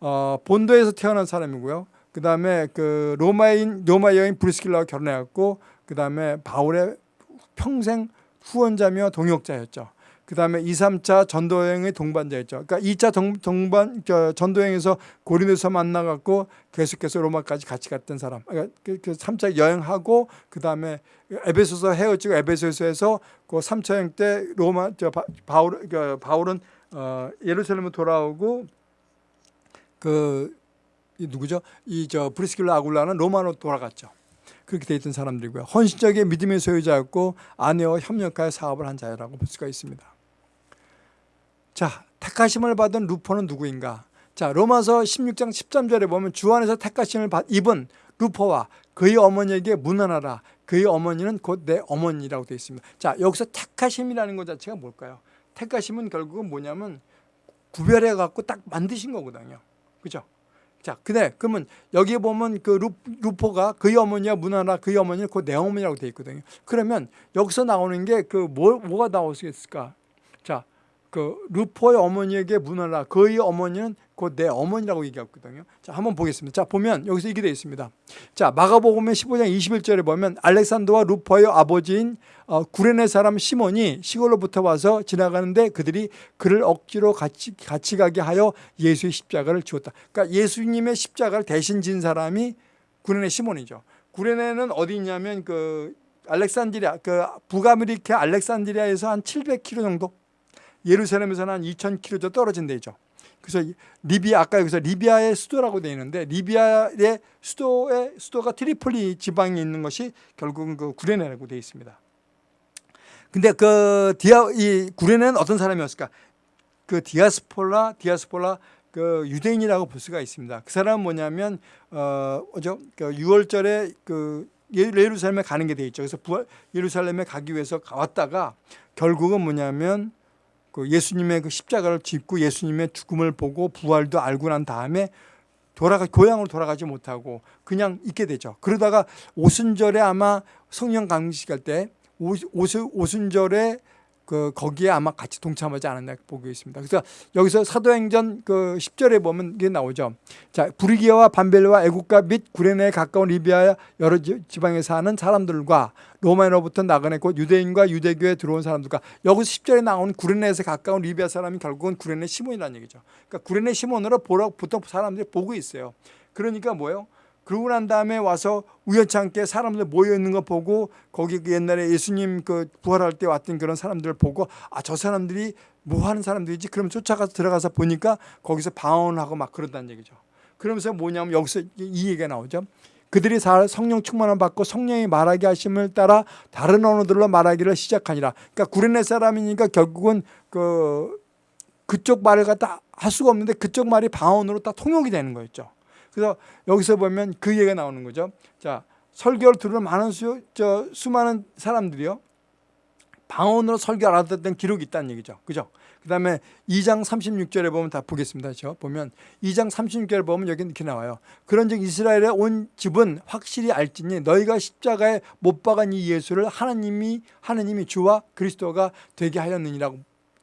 어, 본도에서 태어난 사람이고요. 그 다음에 그 로마인 로마 여인 브리스킬라와 결혼해 갖고 그 다음에 바울의 평생 후원자며 동역자였죠. 그 다음에 2, 3차 전도여행의 동반자였죠. 그러니까 2차 동, 동반, 전도여행에서 고린도에서 만나갖고 계속해서 로마까지 같이 갔던 사람. 그러니까 그, 그 3차 여행하고 그 다음에 에베소서 헤어지고 에베소서에서 그 3차 여행 때 로마, 저 바울, 그 바울은 어, 예루살렘으로 돌아오고 그 누구죠? 이 저 브리스킬라 아굴라는 로마로 돌아갔죠. 그렇게 돼 있던 사람들이고요. 헌신적인 믿음의 소유자였고 아내와 협력하여 사업을 한 자라고 볼 수가 있습니다. 자, 택하심을 받은 루퍼는 누구인가? 자, 로마서 16장 13절에 보면 주 안에서 택하심을 받, 입은 루퍼와 그의 어머니에게 문안하라. 그의 어머니는 곧 내 어머니라고 되어 있습니다. 자, 여기서 택하심이라는 것 자체가 뭘까요? 택하심은 결국은 뭐냐면 구별해 갖고 딱 만드신 거거든요. 그죠? 자, 근데 그러면 여기에 보면 그 루, 루포가 그의 어머니와 문하나 그의 어머니는 곧 내 어머니라고 되어 있거든요. 그러면 여기서 나오는 게 그 뭐, 뭐가 나오겠을까? 자, 그 루포의 어머니에게 문하라 그의 어머니는 곧 내 어머니라고 얘기했거든요. 자, 한번 보겠습니다. 자, 보면 여기서 이게 되어 있습니다. 자, 마가복음 15장 21절에 보면 알렉산더와 루포의 아버지인 어, 구레네 사람 시몬이 시골로부터 와서 지나가는데 그들이 그를 억지로 같이 같이 가게 하여 예수의 십자가를 주었다. 그러니까 예수님의 십자가를 대신 진 사람이 구레네 시몬이죠. 구레네는 어디 있냐면 그 알렉산드리아 그 북아프리카 알렉산드리아에서 한 700km 정도 예루살렘에서는 한 2,000km 떨어진 데죠. 그래서 리비아 아까 여기서 리비아의 수도라고 되어 있는데 리비아의 수도의 수도가 트리폴리 지방에 있는 것이 결국은 그 구레네라고 되어 있습니다. 근데 그 디아 이 구레네는 어떤 사람이었을까? 그 디아스포라 디아스포라 그 유대인이라고 볼 수가 있습니다. 그 사람은 뭐냐면 어 어죠? 그 유월절에 그 예루살렘에 가는 게돼 있죠. 그래서 예루살렘에 가기 위해서 왔다가 결국은 뭐냐면 그 예수님의 그 십자가를 짚고 예수님의 죽음을 보고 부활도 알고 난 다음에 돌아가 고향으로 돌아가지 못하고 그냥 있게 되죠. 그러다가 오순절에 아마 성령 강식할 때 오순절에 그 거기에 아마 같이 동참하지 않았나 보고 있습니다. 그래서 여기서 사도행전 그 10절에 보면 이게 나오죠. 자, 부르기아와 반벨과 애국가 및 구레네에 가까운 리비아 여러 지방에 사는 사람들과 로마로부터 나그네 곧 유대인과 유대교에 들어온 사람들과 여기서 10절에 나온 구레네에서 가까운 리비아 사람이 결국은 구레네 시몬이라는 얘기죠. 그러니까 구레네 시몬으로 보러 보통 사람들이 보고 있어요. 그러니까 뭐예요? 그러고 난 다음에 와서 우연찮게 사람들 모여 있는 거 보고 거기 그 옛날에 예수님 그 부활할 때 왔던 그런 사람들을 보고 아 저 사람들이 뭐 하는 사람들이지 그럼 쫓아가서 들어가서 보니까 거기서 방언하고 막 그런다는 얘기죠. 그러면서 뭐냐면 여기서 이 얘기가 나오죠. 그들이 성령 충만을 받고 성령이 말하게 하심을 따라 다른 언어들로 말하기를 시작하니라. 그러니까 구레네 사람이니까 결국은 그 그쪽 말을 갖다 할 수가 없는데 그쪽 말이 방언으로 다 통역이 되는 거였죠. 그래서 여기서 보면 그 얘기가 나오는 거죠. 자, 설교를 들은 많은 수, 저, 수많은 사람들이요. 방언으로 설교 알아듣던 기록이 있다는 얘기죠. 그죠? 그 다음에 2장 36절에 보면 다 보겠습니다. 저 보면 2장 36절에 보면 여기 이렇게 나와요. 그런 즉 이스라엘의 온 집은 확실히 알지니 너희가 십자가에 못 박은 이 예수를 하나님이 하나님이 주와 그리스도가 되게 하였느니라고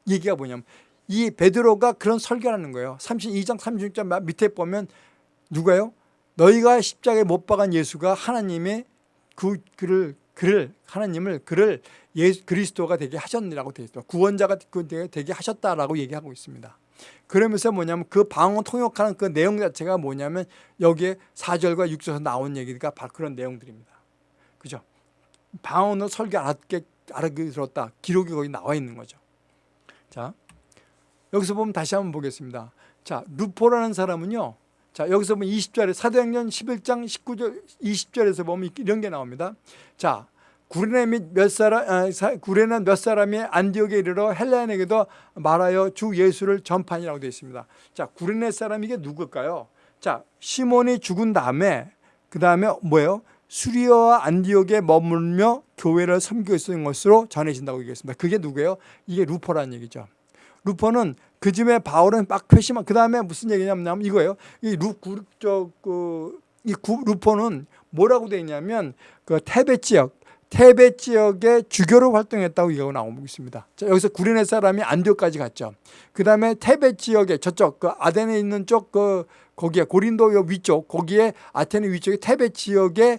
얘기가 뭐냐면 이 베드로가 그런 설교를 하는 거예요. 32장 36절 밑에 보면 누가요? 너희가 십자가에 못 박은 예수가 하나님의 그 그를 그를 하나님을 그를 예 그리스도가 되게 하셨느라고 되어 있습니다. 구원자가 되게 하셨다라고 얘기하고 있습니다. 그러면서 뭐냐면 그 방언 통역하는 그 내용 자체가 뭐냐면 여기에 4절과 6절에서 나온 얘기가 바로 그런 내용들입니다. 그죠? 방언으로 설교 알았게 알게 들었다. 기록이 거기 나와 있는 거죠. 자, 여기서 보면 다시 한번 보겠습니다. 자, 루포라는 사람은요. 자, 여기서 보면 20절에 사도행전 11장 19절 20절에서 보면 이런 게 나옵니다. 자, 구레네 및몇 사람 아, 구레네 몇 사람이 안디옥에 이르러 헬라인에게도 말하여 주 예수를 전판이라고 되어 있습니다. 자, 구레네 사람 이게 누굴까요? 자, 시몬이 죽은 다음에 그 다음에 뭐예요? 수리아와 안디옥에 머물며 교회를 섬기고 있었던 것으로 전해진다고 얘기했습니다. 그게 누구예요? 이게 루퍼라는 얘기죠. 루퍼는 그 즈음에 바울은 막 회심한 그 다음에 무슨 얘기냐면 이거예요. 이 루, 그, 이 루퍼는 뭐라고 되어 있냐면 그 테베 지역 테베 지역의 주교로 활동했다고 이거 나오고 있습니다. 자, 여기서 구레네 사람이 안디옥까지 갔죠. 그 다음에 테베 지역에 저쪽 그 아덴에 있는 쪽 그 거기에 고린도 위쪽 거기에 아테네 위쪽에 테베 지역에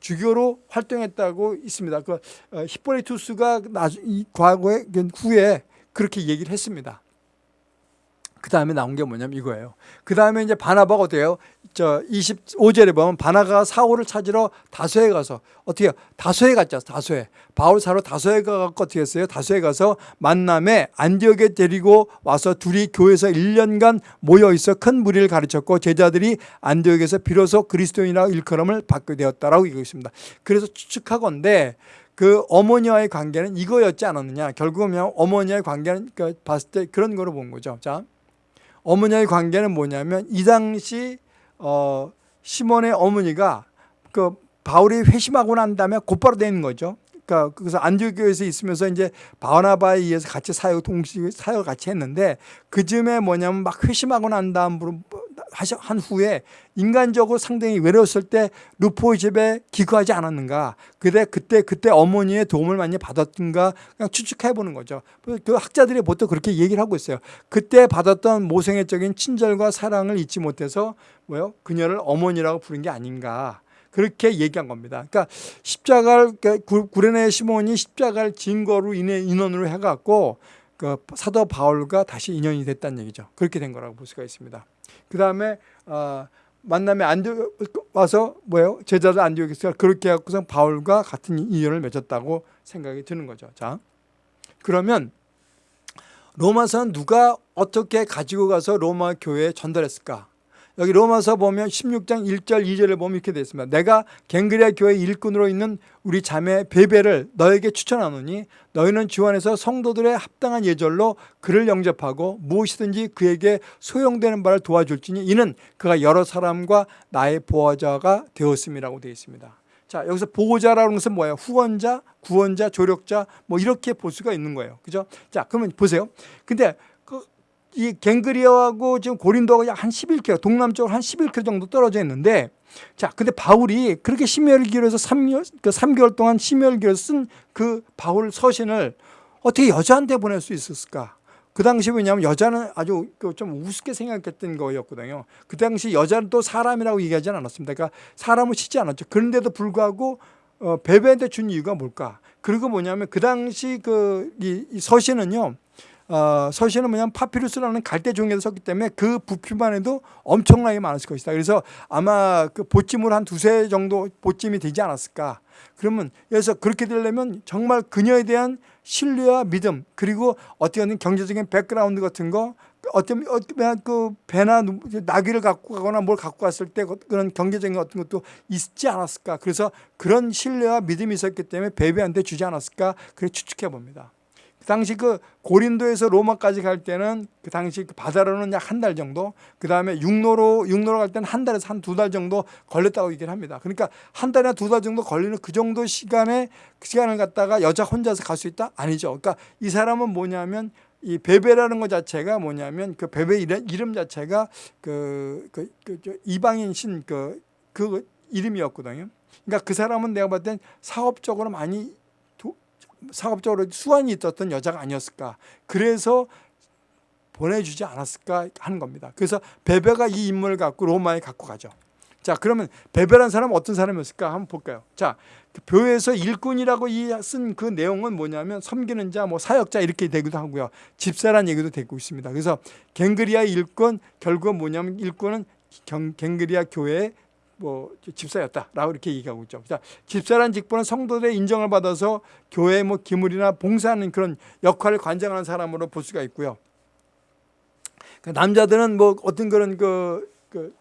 주교로 활동했다고 있습니다. 그 어, 히포리투스가 나중 이 과거에 후에 그렇게 얘기를 했습니다. 그 다음에 나온 게 뭐냐면 이거예요. 그 다음에 이제 바나바가 어때요? 저 25절에 보면 바나가 사울을 찾으러 다소에 가서 어떻게 요 다소에 갔죠. 다소에. 바울 사로 다소에 가갖고 어떻게 했어요? 다소에 가서 만남에 안디옥에 데리고 와서 둘이 교회에서 1년간 모여 있어 큰 무리를 가르쳤고 제자들이 안디옥에서 비로소 그리스도인이라 일컬음을 받게 되었다라고 얘기하고 있습니다. 그래서 추측하건데 그 어머니와의 관계는 이거였지 않았느냐. 결국은 어머니와의 관계는 그 봤을 때 그런 거로 본 거죠. 자. 어머니의 관계는 뭐냐면 이 당시 어, 시몬의 어머니가 그 바울이 회심하고 난 다음에 곧바로 되는 거죠. 그러니까 그래서 안디교에서 있으면서 이제 바나바에 의해서 같이 사역 동시 사역 같이 했는데 그 즈음에 뭐냐면 막 회심하고 난 다음으로 한 후에 인간적으로 상당히 외로웠을 때 루포의 집에 기거하지 않았는가. 그때 그때 그때 어머니의 도움을 많이 받았던가 그냥 추측해 보는 거죠. 그 학자들이 보통 그렇게 얘기를 하고 있어요. 그때 받았던 모생애적인 친절과 사랑을 잊지 못해서 뭐요? 그녀를 어머니라고 부른 게 아닌가 그렇게 얘기한 겁니다. 그러니까 십자가를 그러니까 구레네 시몬이 십자가를 증거로 인해 인원으로 해갖고 그 사도 바울과 다시 인연이 됐다는 얘기죠. 그렇게 된 거라고 볼 수가 있습니다. 그 다음에 어, 만남에 안디옥 와서 뭐예요? 제자들 안디옥에서 그렇게 해갖고서 바울과 같은 인연을 맺었다고 생각이 드는 거죠. 자, 그러면 로마서는 누가 어떻게 가지고 가서 로마 교회에 전달했을까? 여기 로마서 보면 16장 1절 2절을 보면 이렇게 되어 있습니다. 내가 갱그리아 교회 일꾼으로 있는 우리 자매 베베를 너에게 추천하노니 너희는 주 안에서 성도들의 합당한 예절로 그를 영접하고 무엇이든지 그에게 소용되는 바를 도와줄지니 이는 그가 여러 사람과 나의 보호자가 되었음이라고 되어 있습니다. 자 여기서 보호자라는 것은 뭐예요? 후원자, 구원자, 조력자 뭐 이렇게 볼 수가 있는 거예요. 그죠? 자 그러면 보세요. 근데 이 갱그리아하고 지금 고린도하고 약한 11km, 동남쪽으로 한 11km 정도 떨어져 있는데 자, 근데 바울이 그렇게 심혈을 기울여서 3년, 그 3개월 동안 기울여서 쓴그 바울 서신을 어떻게 여자한테 보낼 수 있었을까? 그 당시 왜냐하면 여자는 아주 그좀 우습게 생각했던 거였거든요. 그 당시 여자는 또 사람이라고 얘기하지는 않았습니다. 그러니까 사람을 치지 않았죠. 그런데도 불구하고 어, 뵈뵈한테 준 이유가 뭘까? 그리고 뭐냐면 그 당시 그이 이 서신은요. 어, 서신은 뭐냐면 파피루스라는 갈대 종이에서 썼기 때문에 그 부피만 해도 엄청나게 많았을 것이다. 그래서 아마 그 봇짐을 한 두세 정도 봇짐이 되지 않았을까. 그러면 그래서 그렇게 되려면 정말 그녀에 대한 신뢰와 믿음 그리고 어떻게 하는 경제적인 background 같은 거 어떤 그 배나 나귀를 갖고 가거나 뭘 갖고 갔을 때 그런 경제적인 어떤 것도 있지 않았을까 그래서 그런 신뢰와 믿음이 있었기 때문에 베베한테 주지 않았을까 그렇게 추측해 봅니다. 그 당시 그 고린도에서 로마까지 갈 때는 그 당시 그 바다로는 약 한 달 정도, 그 다음에 육로로 육로로 갈 때는 한 달에서 한 두 달 정도 걸렸다고 얘기를 합니다. 그러니까 한 달이나 두 달 정도 걸리는 그 정도 시간에 그 시간을 갖다가 여자 혼자서 갈 수 있다? 아니죠. 그러니까 이 사람은 뭐냐면 이 베베라는 것 자체가 뭐냐면 그 베베 이름 자체가 그, 그, 그 이방인 신 그, 그 이름이었거든요. 그러니까 그 사람은 내가 봤을 땐 사업적으로 많이 사업적으로 수완이 있었던 여자가 아니었을까. 그래서 보내주지 않았을까 하는 겁니다. 그래서 베베가 이 인물을 갖고 로마에 갖고 가죠. 자 그러면 베베란 사람은 어떤 사람이었을까 한번 볼까요? 자그 교회에서 일꾼이라고 쓴 그 내용은 뭐냐면 섬기는 자, 뭐 사역자 이렇게 되기도 하고요. 집사란 얘기도 되고 있습니다. 그래서 갱그리아 일꾼 결국은 뭐냐면 일꾼은 갱그리아 교회의 뭐 집사였다라고 이렇게 얘기하고 있죠. 자, 집사란 직분은 성도들의 인정을 받아서 교회 뭐 기물이나 봉사하는 그런 역할을 관장하는 사람으로 볼 수가 있고요. 그 남자들은 뭐 어떤 그런 그, 그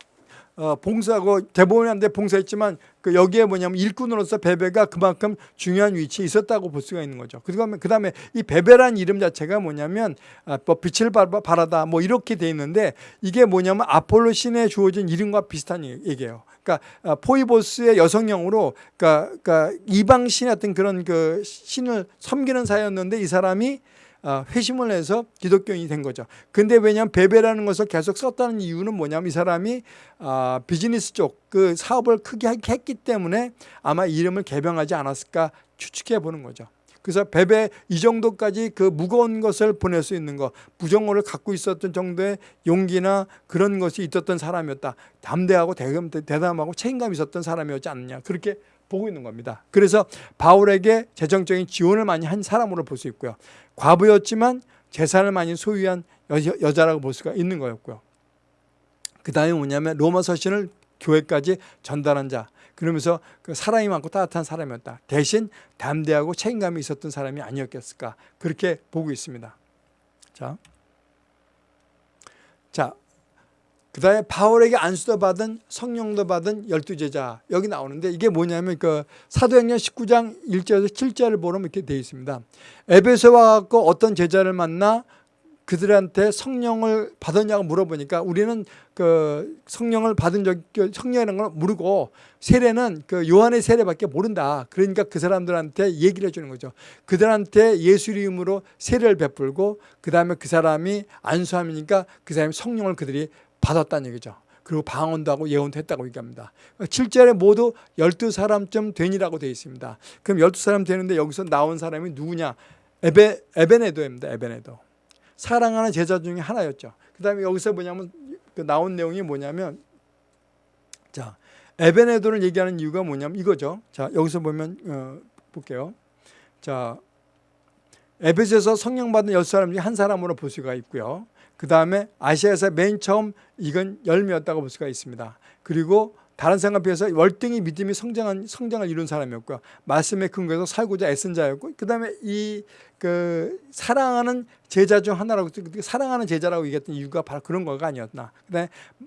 어, 봉사하고 대법원한테 봉사했지만 그 여기에 뭐냐면 일꾼으로서 베베가 그만큼 중요한 위치에 있었다고 볼 수가 있는 거죠. 그다음에 그다음에 이 베베란 이름 자체가 뭐냐면 아, 뭐 빛을 발하다 뭐 이렇게 돼 있는데 이게 뭐냐면 아폴로 신에 주어진 이름과 비슷한 얘기예요. 그러니까 아, 포이보스의 여성형으로 그러니까, 그러니까 이방 신의 어떤 그런 그 신을 섬기는 사였는데 이 사람이 어, 회심을 해서 기독교인이 된 거죠. 근데 왜냐하면 베베라는 것을 계속 썼다는 이유는 뭐냐면 이 사람이 아, 비즈니스 쪽 그 사업을 크게 했기 때문에 아마 이름을 개명하지 않았을까 추측해 보는 거죠. 그래서 베베 이 정도까지 그 무거운 것을 보낼 수 있는 거 부정어를 갖고 있었던 정도의 용기나 그런 것이 있었던 사람이었다. 담대하고 대담하고 책임감 있었던 사람이었지 않느냐 그렇게 보고 있는 겁니다. 그래서 바울에게 재정적인 지원을 많이 한 사람으로 볼 수 있고요. 과부였지만 재산을 많이 소유한 여 자, 라고볼 수가 있는 거였고요. 그 다음에 뭐냐면 로마 서신을 교회까지 전달한 자. 그러면서 그 사랑이 많고 따뜻한 사람이었다. 대신 담대하고 책임감이 있었던 사람이 아니었겠을까. 그렇게 보고 있습니다. 자, 자 그 다음에 바울에게 안수도 받은 성령도 받은 열두 제자 여기 나오는데 이게 뭐냐면 그 사도행전 19장 1절에서 7절을 보면 이렇게 되어 있습니다. 에베소 와 갖고 어떤 제자를 만나 그들한테 성령을 받았냐고 물어보니까 우리는 그 성령을 받은 적, 그 성령이라는 걸 모르고 세례는 그 요한의 세례밖에 모른다. 그러니까 그 사람들한테 얘기를 해주는 거죠. 그들한테 예수 이름으로 세례를 베풀고 그 다음에 그 사람이 안수함이니까 그 사람이 성령을 그들이 받았다는 얘기죠. 그리고 방언도 하고 예언도 했다고 얘기합니다. 7절에 모두 12사람쯤 되니라고 되어 있습니다. 그럼 12사람 되는데 여기서 나온 사람이 누구냐? 에베, 에베네도입니다. 에베네도. 사랑하는 제자 중에 하나였죠. 그 다음에 여기서 뭐냐면 그 나온 내용이 뭐냐면 자 에베네도를 얘기하는 이유가 뭐냐면 이거죠. 자 여기서 보면 어, 볼게요. 자 에베소에서 성령 받은 열 사람 중에 한 사람으로 볼 수가 있고요. 그 다음에 아시아에서 맨 처음 이건 열매였다고 볼 수가 있습니다. 그리고 다른 사람에 비해서 월등히 믿음이 성장한, 성장을 이룬 사람이었고요. 말씀에 근거해서 살고자 애쓴 자였고 그 다음에 이 그 사랑하는 제자 중 하나라고 사랑하는 제자라고 얘기했던 이유가 바로 그런 거가 아니었나.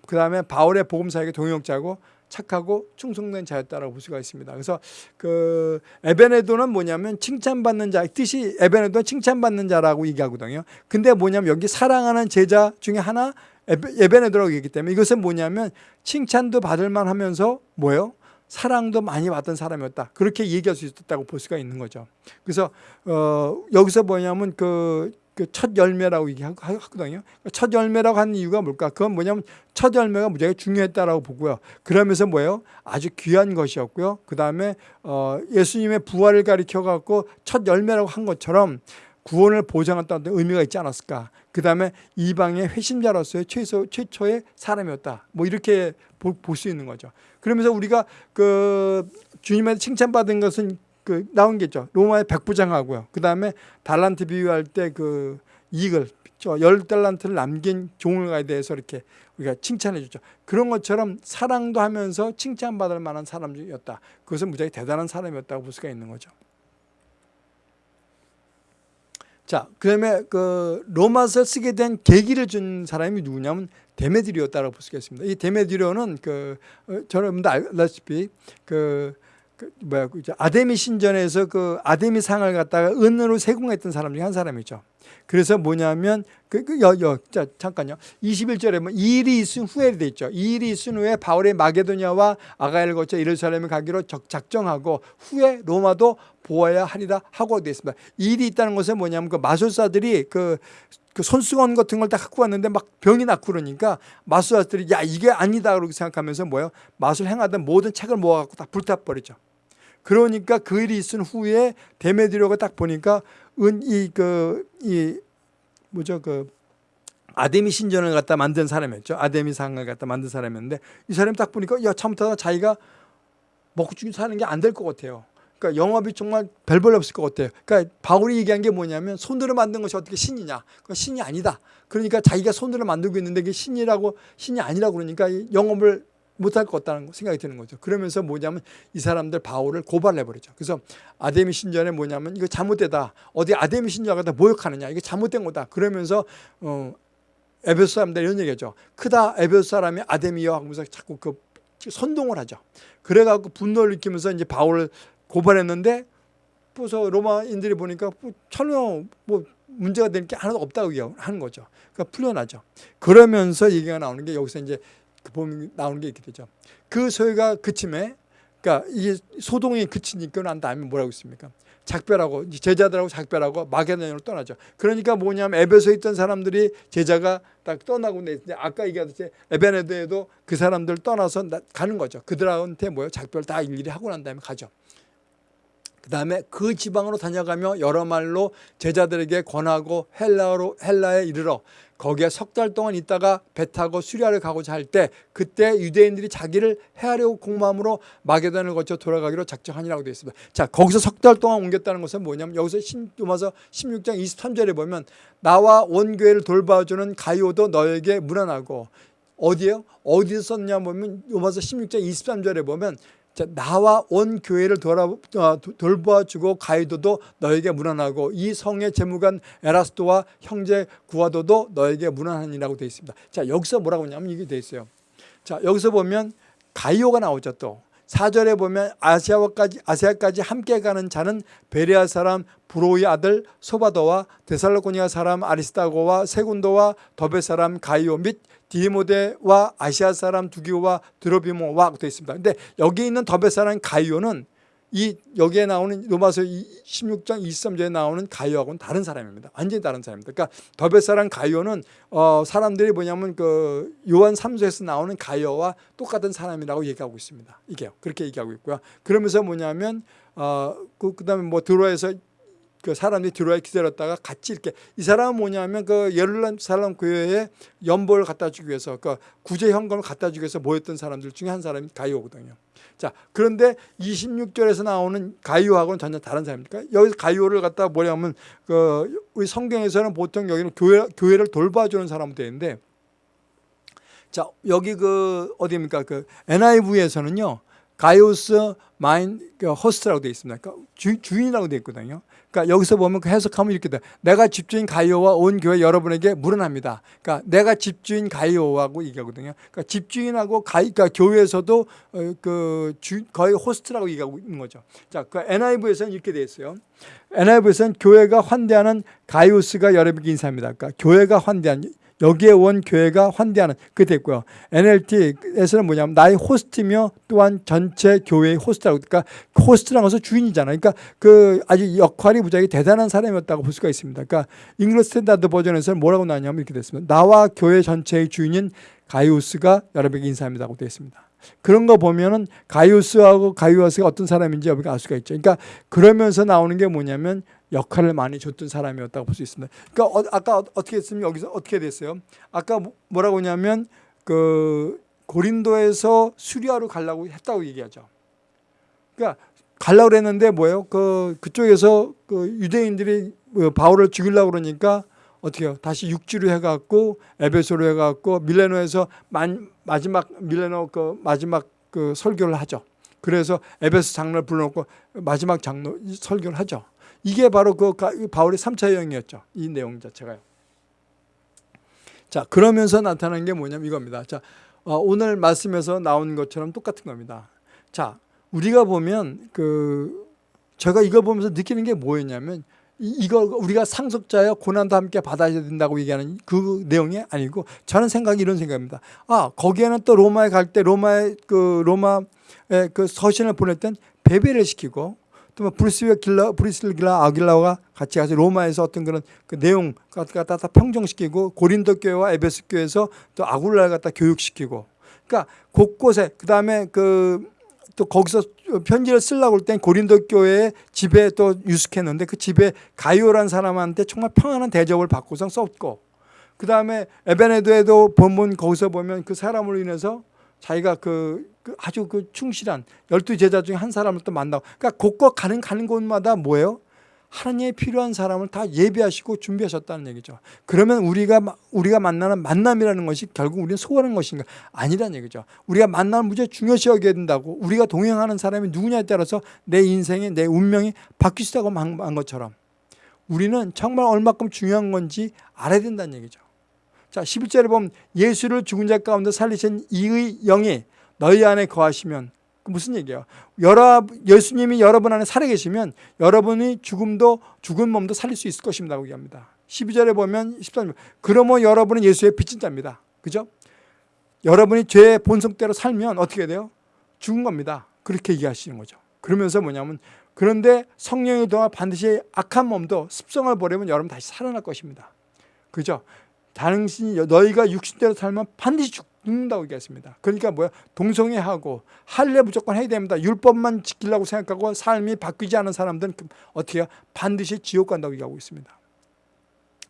그 다음에 바울의 복음사에게 동역자고 착하고 충성된 자였다라고 볼 수가 있습니다. 그래서 그 에베네도는 뭐냐면 칭찬받는 자 뜻이 에베네도는 칭찬받는 자라고 얘기하거든요. 근데 뭐냐면 여기 사랑하는 제자 중에 하나 에베네도라고 얘기하기 때문에 이것은 뭐냐면 칭찬도 받을 만 하면서 뭐예요? 사랑도 많이 받던 사람이었다. 그렇게 얘기할 수 있었다고 볼 수가 있는 거죠. 그래서 어 여기서 뭐냐면 그 그 첫 열매라고 얘기하거든요. 첫 열매라고 하는 이유가 뭘까? 그건 뭐냐면 첫 열매가 무지하게 중요했다라고 보고요. 그러면서 뭐예요? 아주 귀한 것이었고요. 그 다음에 어 예수님의 부활을 가리켜 갖고 첫 열매라고 한 것처럼 구원을 보장한다는 의미가 있지 않았을까? 그 다음에 이방의 회심자로서의 최소, 최초의 사람이었다. 뭐 이렇게 볼 수 있는 거죠. 그러면서 우리가 그 주님한테 칭찬받은 것은 그 나온 게 있죠. 로마의 백부장하고요. 그 다음에 달란트 비유할 때 그 이익을 열 달란트를 남긴 종을가에 대해서 이렇게 우리가 칭찬해 주죠. 그런 것처럼 사랑도 하면서 칭찬받을 만한 사람이었다. 그것은 무지하게 대단한 사람이었다고 볼 수가 있는 거죠. 자, 그 다음에 그 로마서 쓰게 된 계기를 준 사람이 누구냐면 데메드리오였다고 볼 수가 있습니다. 이 데메드리오는 그 어, 여러분도 알다시피 그, 그 뭐야 그 아데미 신전에서 그 아데미 상을 갖다가 은으로 세공했던 사람 중에 한 사람이죠. 그래서 뭐냐면 그, 그 여, 여, 자, 잠깐요. 21절에 뭐 일이 있은 후에 돼 있죠. 이 일이 있은 후에 바울의 마게도냐와 아가야를 거쳐 예루살렘에 가기로 작정하고 후에 로마도 보아야 하리라 하고 되어 있습니다. 일이 있다는 것은 뭐냐면 그 마술사들이 그, 그 손수건 같은 걸 다 갖고 왔는데 막 병이 났고 그러니까 마술사들이 야 이게 아니다 그렇게 생각하면서 뭐예요? 마술 행하던 모든 책을 모아갖고 다 불타버리죠. 그러니까 그 일이 있은 후에 데메드리오가 딱 보니까 은 이 그 이 뭐죠 그 아데미 신전을 갖다 만든 사람이었죠. 아데미 상을 갖다 만든 사람이었는데 이 사람이 딱 보니까 야 참다 자기가 먹고 죽이 사는 게 안 될 것 같아요. 그러니까 영업이 정말 별볼 없을 것 같아요. 그러니까 바울이 얘기한 게 뭐냐면 손으로 만든 것이 어떻게 신이냐? 그 신이 아니다. 그러니까 자기가 손으로 만들고 있는데 그게 신이라고 신이 아니라고 그러니까 영업을 못할 것 같다는 생각이 드는 거죠. 그러면서 뭐냐면 이 사람들 바울을 고발해버리죠. 그래서 아데미 신전에 뭐냐면 이거 잘못되다. 어디 아데미 신전을 갖다 모욕하느냐. 이게 잘못된 거다. 그러면서 어, 에베소 사람들 이런 얘기하죠. 크다 에베소 사람이 아데미여 하면서 자꾸 그 선동을 하죠. 그래갖고 분노를 느끼면서 이제 바울을 고발했는데 그래서 로마인들이 보니까 뭐 전혀 뭐 문제가 되는 게 하나도 없다고 하는 거죠. 그러니까 풀려나죠. 그러면서 얘기가 나오는 게 여기서 이제 그 보면 나오는 게 이렇게 되죠. 그 소리가 그침에 그러니까 이게 소동이 그치니까 난 다음에 뭐라고 있습니까? 작별하고 제자들하고 작별하고 마게도냐로 떠나죠. 그러니까 뭐냐면 에베소에 있던 사람들이 제자가 딱 떠나고 아까 얘기하듯이 에베네드에도 그 사람들 떠나서 가는 거죠. 그들한테 뭐요? 작별 다 일일이 하고 난 다음에 가죠. 그 다음에 그 지방으로 다녀가며 여러 말로 제자들에게 권하고 헬라로 헬라에 이르러 거기에 석 달 동안 있다가 배 타고 수리아를 가고자 할 때 그때 유대인들이 자기를 해하려고 공마음으로 마게단을 거쳐 돌아가기로 작정하니라고 되어 있습니다. 자 거기서 석 달 동안 옮겼다는 것은 뭐냐면 여기서 로마서 16장 23절에 보면 나와 원교회를 돌봐주는 가이오도 너에게 무난하고 어디에요? 어디서 썼냐 보면 로마서 16장 23절에 보면 자, 나와 온 교회를 돌아, 어, 돌보아주고 가이도도 너에게 무난하고 이 성의 재무관 에라스도와 형제 구하도도 너에게 무난하니라고 되어 있습니다. 자 여기서 뭐라고 하냐면 이게 되어 있어요. 자 여기서 보면 가이오가 나오죠 또. 4절에 보면 아시아까지 아시아까지 함께 가는 자는 베레아 사람 브로의 아들 소바도와 데살로코니아 사람 아리스타고와 세군도와 더베 사람 가이오 및 디모데와 아시아 사람 두기오와 드로비모와 되어 있습니다. 근데 여기 있는 더베 사람 가이오는 이 여기에 나오는 로마서 16장 23절에 나오는 가이오하고는 다른 사람입니다. 완전히 다른 사람입니다. 그러니까 더베 사람 가이오는 어 사람들이 뭐냐면 그 요한 3서에서 나오는 가이오와 똑같은 사람이라고 얘기하고 있습니다. 이게요. 그렇게 얘기하고 있고요. 그러면서 뭐냐면 어그 그다음에 뭐 드로에서 그 사람들이 들어와 기다렸다가 같이 이렇게 이 사람은 뭐냐면 그 예루살렘 교회에 연보를 갖다 주기 위해서 그 구제 현금을 갖다 주기 위해서 모였던 사람들 중에 한 사람이 가이오거든요. 자 그런데 26절에서 나오는 가이오하고는 전혀 다른 사람입니까? 여기서 가이오를 갖다 뭐냐면 그 우리 성경에서는 보통 여기는 교회 교회를 돌봐주는 사람으로 되는데 자 여기 그 어디입니까? 그 NIV에서는요. 가이오스 마인 그 호스트라고 되어 있습니다. 그러니까 주, 주인이라고 되어 있거든요. 그러니까 여기서 보면 그 해석하면 이렇게 돼. 내가 집주인 가이오와 온 교회 여러분에게 물어납니다. 그러니까 내가 집주인 가이오하고 얘기하거든요. 그러니까 집주인하고 가이, 그러니까 교회에서도 어, 그 주, 거의 호스트라고 얘기하고 있는 거죠. 자, 그 NIV에서는 이렇게 되어 있어요. NIV에서는 교회가 환대하는 가이오스가 여러분에게 인사합니다. 그러니까 교회가 환대하는 여기에 온 교회가 환대하는 그 됐고요. NLT에서는 뭐냐면 나의 호스트며 또한 전체 교회의 호스트라고 그러니까 호스트라는 것은 주인이잖아요. 그러니까 그 아주 역할이 무지하게 대단한 사람이었다고 볼 수가 있습니다. 그러니까 English Standard Version에서는 뭐라고 나왔냐면 이렇게 됐습니다. 나와 교회 전체의 주인인 가이우스가 여러분에게 인사합니다고 되어 있습니다. 그런 거 보면은 가이우스하고 가이우스가 어떤 사람인지 여러분알 수가 있죠. 그러니까 그러면서 나오는 게 뭐냐면 역할을 많이 줬던 사람이었다고 볼 수 있습니다. 그러니까 어, 아까 어떻게 했으면 여기서 어떻게 됐어요? 아까 뭐, 뭐라고 하냐면 그 고린도에서 수리아로 가려고 했다고 얘기하죠. 그러니까 가려고 그랬는데 뭐예요? 그 그쪽에서 그 유대인들이 뭐 바울을 죽이려고 그러니까 어떻게 해요? 다시 육지로 해갖고 에베소로 해갖고 밀레노에서 만, 마지막 밀레노 그 마지막 그 설교를 하죠. 그래서 에베소 장로를 불러놓고 마지막 장로 설교를 하죠. 이게 바로 그 바울의 3차 여행이었죠. 이 내용 자체가요. 자, 그러면서 나타난 게 뭐냐면 이겁니다. 자, 어, 오늘 말씀에서 나온 것처럼 똑같은 겁니다. 자, 우리가 보면 그 제가 이거 보면서 느끼는 게 뭐였냐면 이거 우리가 상속자여 고난도 함께 받아야 된다고 얘기하는 그 내용이 아니고 저는 생각이 이런 생각입니다. 아 거기에는 또 로마에 갈 때 로마의 그 로마의 그 서신을 보낼 땐 배배를 시키고 또 길라, 브리스윌 길라 아길라와 같이 가서 로마에서 어떤 그런 그 내용 갖다 다 평정시키고 고린도 교회와 에베스 교회에서 또 아굴라를 갖다 교육시키고. 그러니까 곳곳에 그 다음에 그 또 거기서 편지를 쓰려고 할 땐 고린도 교회에 집에 또 유숙했는데 그 집에 가이오란 사람한테 정말 평안한 대접을 받고서 썼고. 그 다음에 에베네드에도 본문 거기서 보면 그 사람으로 인해서 자기가 그, 그 아주 그 충실한 열두 제자 중에 한 사람을 또 만나고 그러니까 곳곳 가는 가는 곳마다 뭐예요? 하나님의 필요한 사람을 다 예비하시고 준비하셨다는 얘기죠. 그러면 우리가 우리가 만나는 만남이라는 것이 결국 우리는 소원하는 것인가? 아니라는 얘기죠. 우리가 만나는 무지 중요시 여겨야 된다고 우리가 동행하는 사람이 누구냐에 따라서 내 인생이 내 운명이 있다고 한 것처럼 우리는 정말 얼마큼 중요한 건지 알아야 된다는 얘기죠. 자 11절에 보면 예수를 죽은 자 가운데 살리신 이의 영이 너희 안에 거하시면 그 무슨 얘기예요? 여러, 예수님이 여러분 안에 살아계시면 여러분이 죽음도 죽은 몸도 살릴 수 있을 것입니다. 얘기합니다. 12절에 보면 13절 그러면 여러분은 예수의 빚진 자입니다. 그죠? 여러분이 죄의 본성대로 살면 어떻게 돼요? 죽은 겁니다. 그렇게 얘기하시는 거죠. 그러면서 뭐냐면 그런데 성령의 동안 반드시 악한 몸도 습성을 버리면 여러분 다시 살아날 것입니다. 그죠? 당신이 너희가 육신대로 살면 반드시 죽는다고 얘기했습니다. 그러니까 뭐야? 동성애하고 할례 무조건 해야 됩니다. 율법만 지키려고 생각하고 삶이 바뀌지 않은 사람들은 그 어떻게 해요? 반드시 지옥 간다고 얘기하고 있습니다.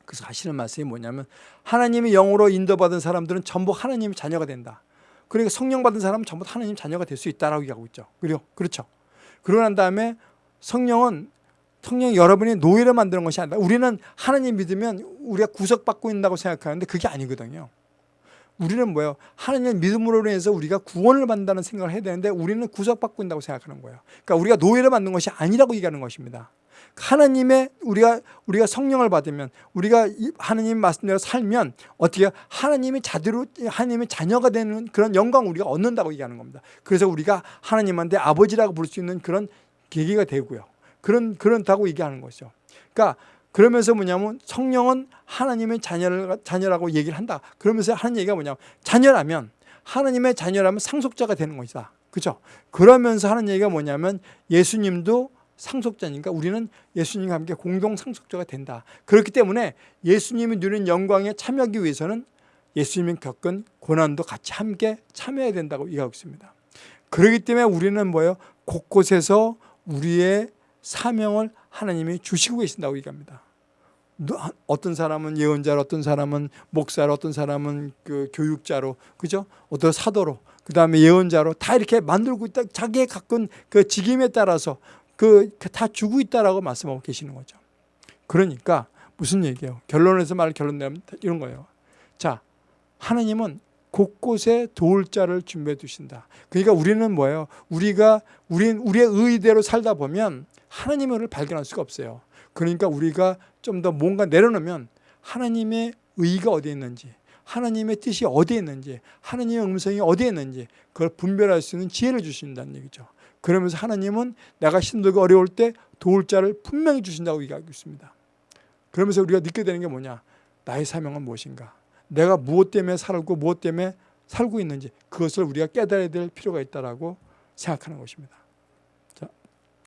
그래서 하시는 말씀이 뭐냐면 하나님의 영으로 인도받은 사람들은 전부 하나님의 자녀가 된다. 그러니까 성령 받은 사람은 전부 하나님 자녀가 될 수 있다라고 얘기하고 있죠. 그리고 그렇죠. 그러고 난 다음에 성령은 성령 여러분이 노예를 만드는 것이 아니라 우리는 하나님 믿으면 우리가 구속받고 있다고 생각하는데 그게 아니거든요. 우리는 뭐예요? 하나님 믿음으로 인해서 우리가 구원을 받는다는 생각을 해야 되는데 우리는 구속받고 있다고 생각하는 거예요. 그러니까 우리가 노예를 받는 것이 아니라고 얘기하는 것입니다. 하나님의 우리가 우리가 성령을 받으면 우리가 하나님 말씀대로 살면 어떻게 하나님의 자대로 하나님의 자녀가 되는 그런 영광 우리가 얻는다고 얘기하는 겁니다. 그래서 우리가 하나님한테 아버지라고 부를 수 있는 그런 계기가 되고요. 그런 그렇다고 얘기하는 거죠. 그러니까 그러면서 뭐냐면 성령은 하나님의 자녀를 자녀라고 얘기를 한다. 그러면서 하는 얘기가 뭐냐면 자녀라면 하나님의 자녀라면 상속자가 되는 것이다. 그죠? 그러면서 하는 얘기가 뭐냐면 예수님도 상속자니까 우리는 예수님과 함께 공동 상속자가 된다. 그렇기 때문에 예수님이 누리는 영광에 참여하기 위해서는 예수님이 겪은 고난도 같이 함께 참여해야 된다고 얘기하고 있습니다. 그렇기 때문에 우리는 뭐예요? 곳곳에서 우리의 사명을 하나님이 주시고 계신다고 얘기합니다. 어떤 사람은 예언자로, 어떤 사람은 목사로, 어떤 사람은 그 교육자로, 그죠? 어떤 사도로, 그 다음에 예언자로 다 이렇게 만들고 있다. 자기의 갖은 그 직임에 따라서 그다 그 주고 있다라고 말씀하고 계시는 거죠. 그러니까 무슨 얘기예요? 결론에서 말 결론 내면 이런 거예요. 자, 하나님은 곳곳에 도울 자를 준비해 두신다. 그러니까 우리는 뭐예요? 우리가 우리 우리의 의대로 살다 보면 하나님의 을 발견할 수가 없어요. 그러니까 우리가 좀 더 뭔가 내려놓으면 하나님의 의가 어디에 있는지 하나님의 뜻이 어디에 있는지 하나님의 음성이 어디에 있는지 그걸 분별할 수 있는 지혜를 주신다는 얘기죠. 그러면서 하나님은 내가 힘들고 어려울 때 도울 자를 분명히 주신다고 얘기하고 있습니다. 그러면서 우리가 느끼게 되는 게 뭐냐? 나의 사명은 무엇인가? 내가 무엇 때문에 살고 무엇 때문에 살고 있는지 그것을 우리가 깨달아야 될 필요가 있다고 생각하는 것입니다.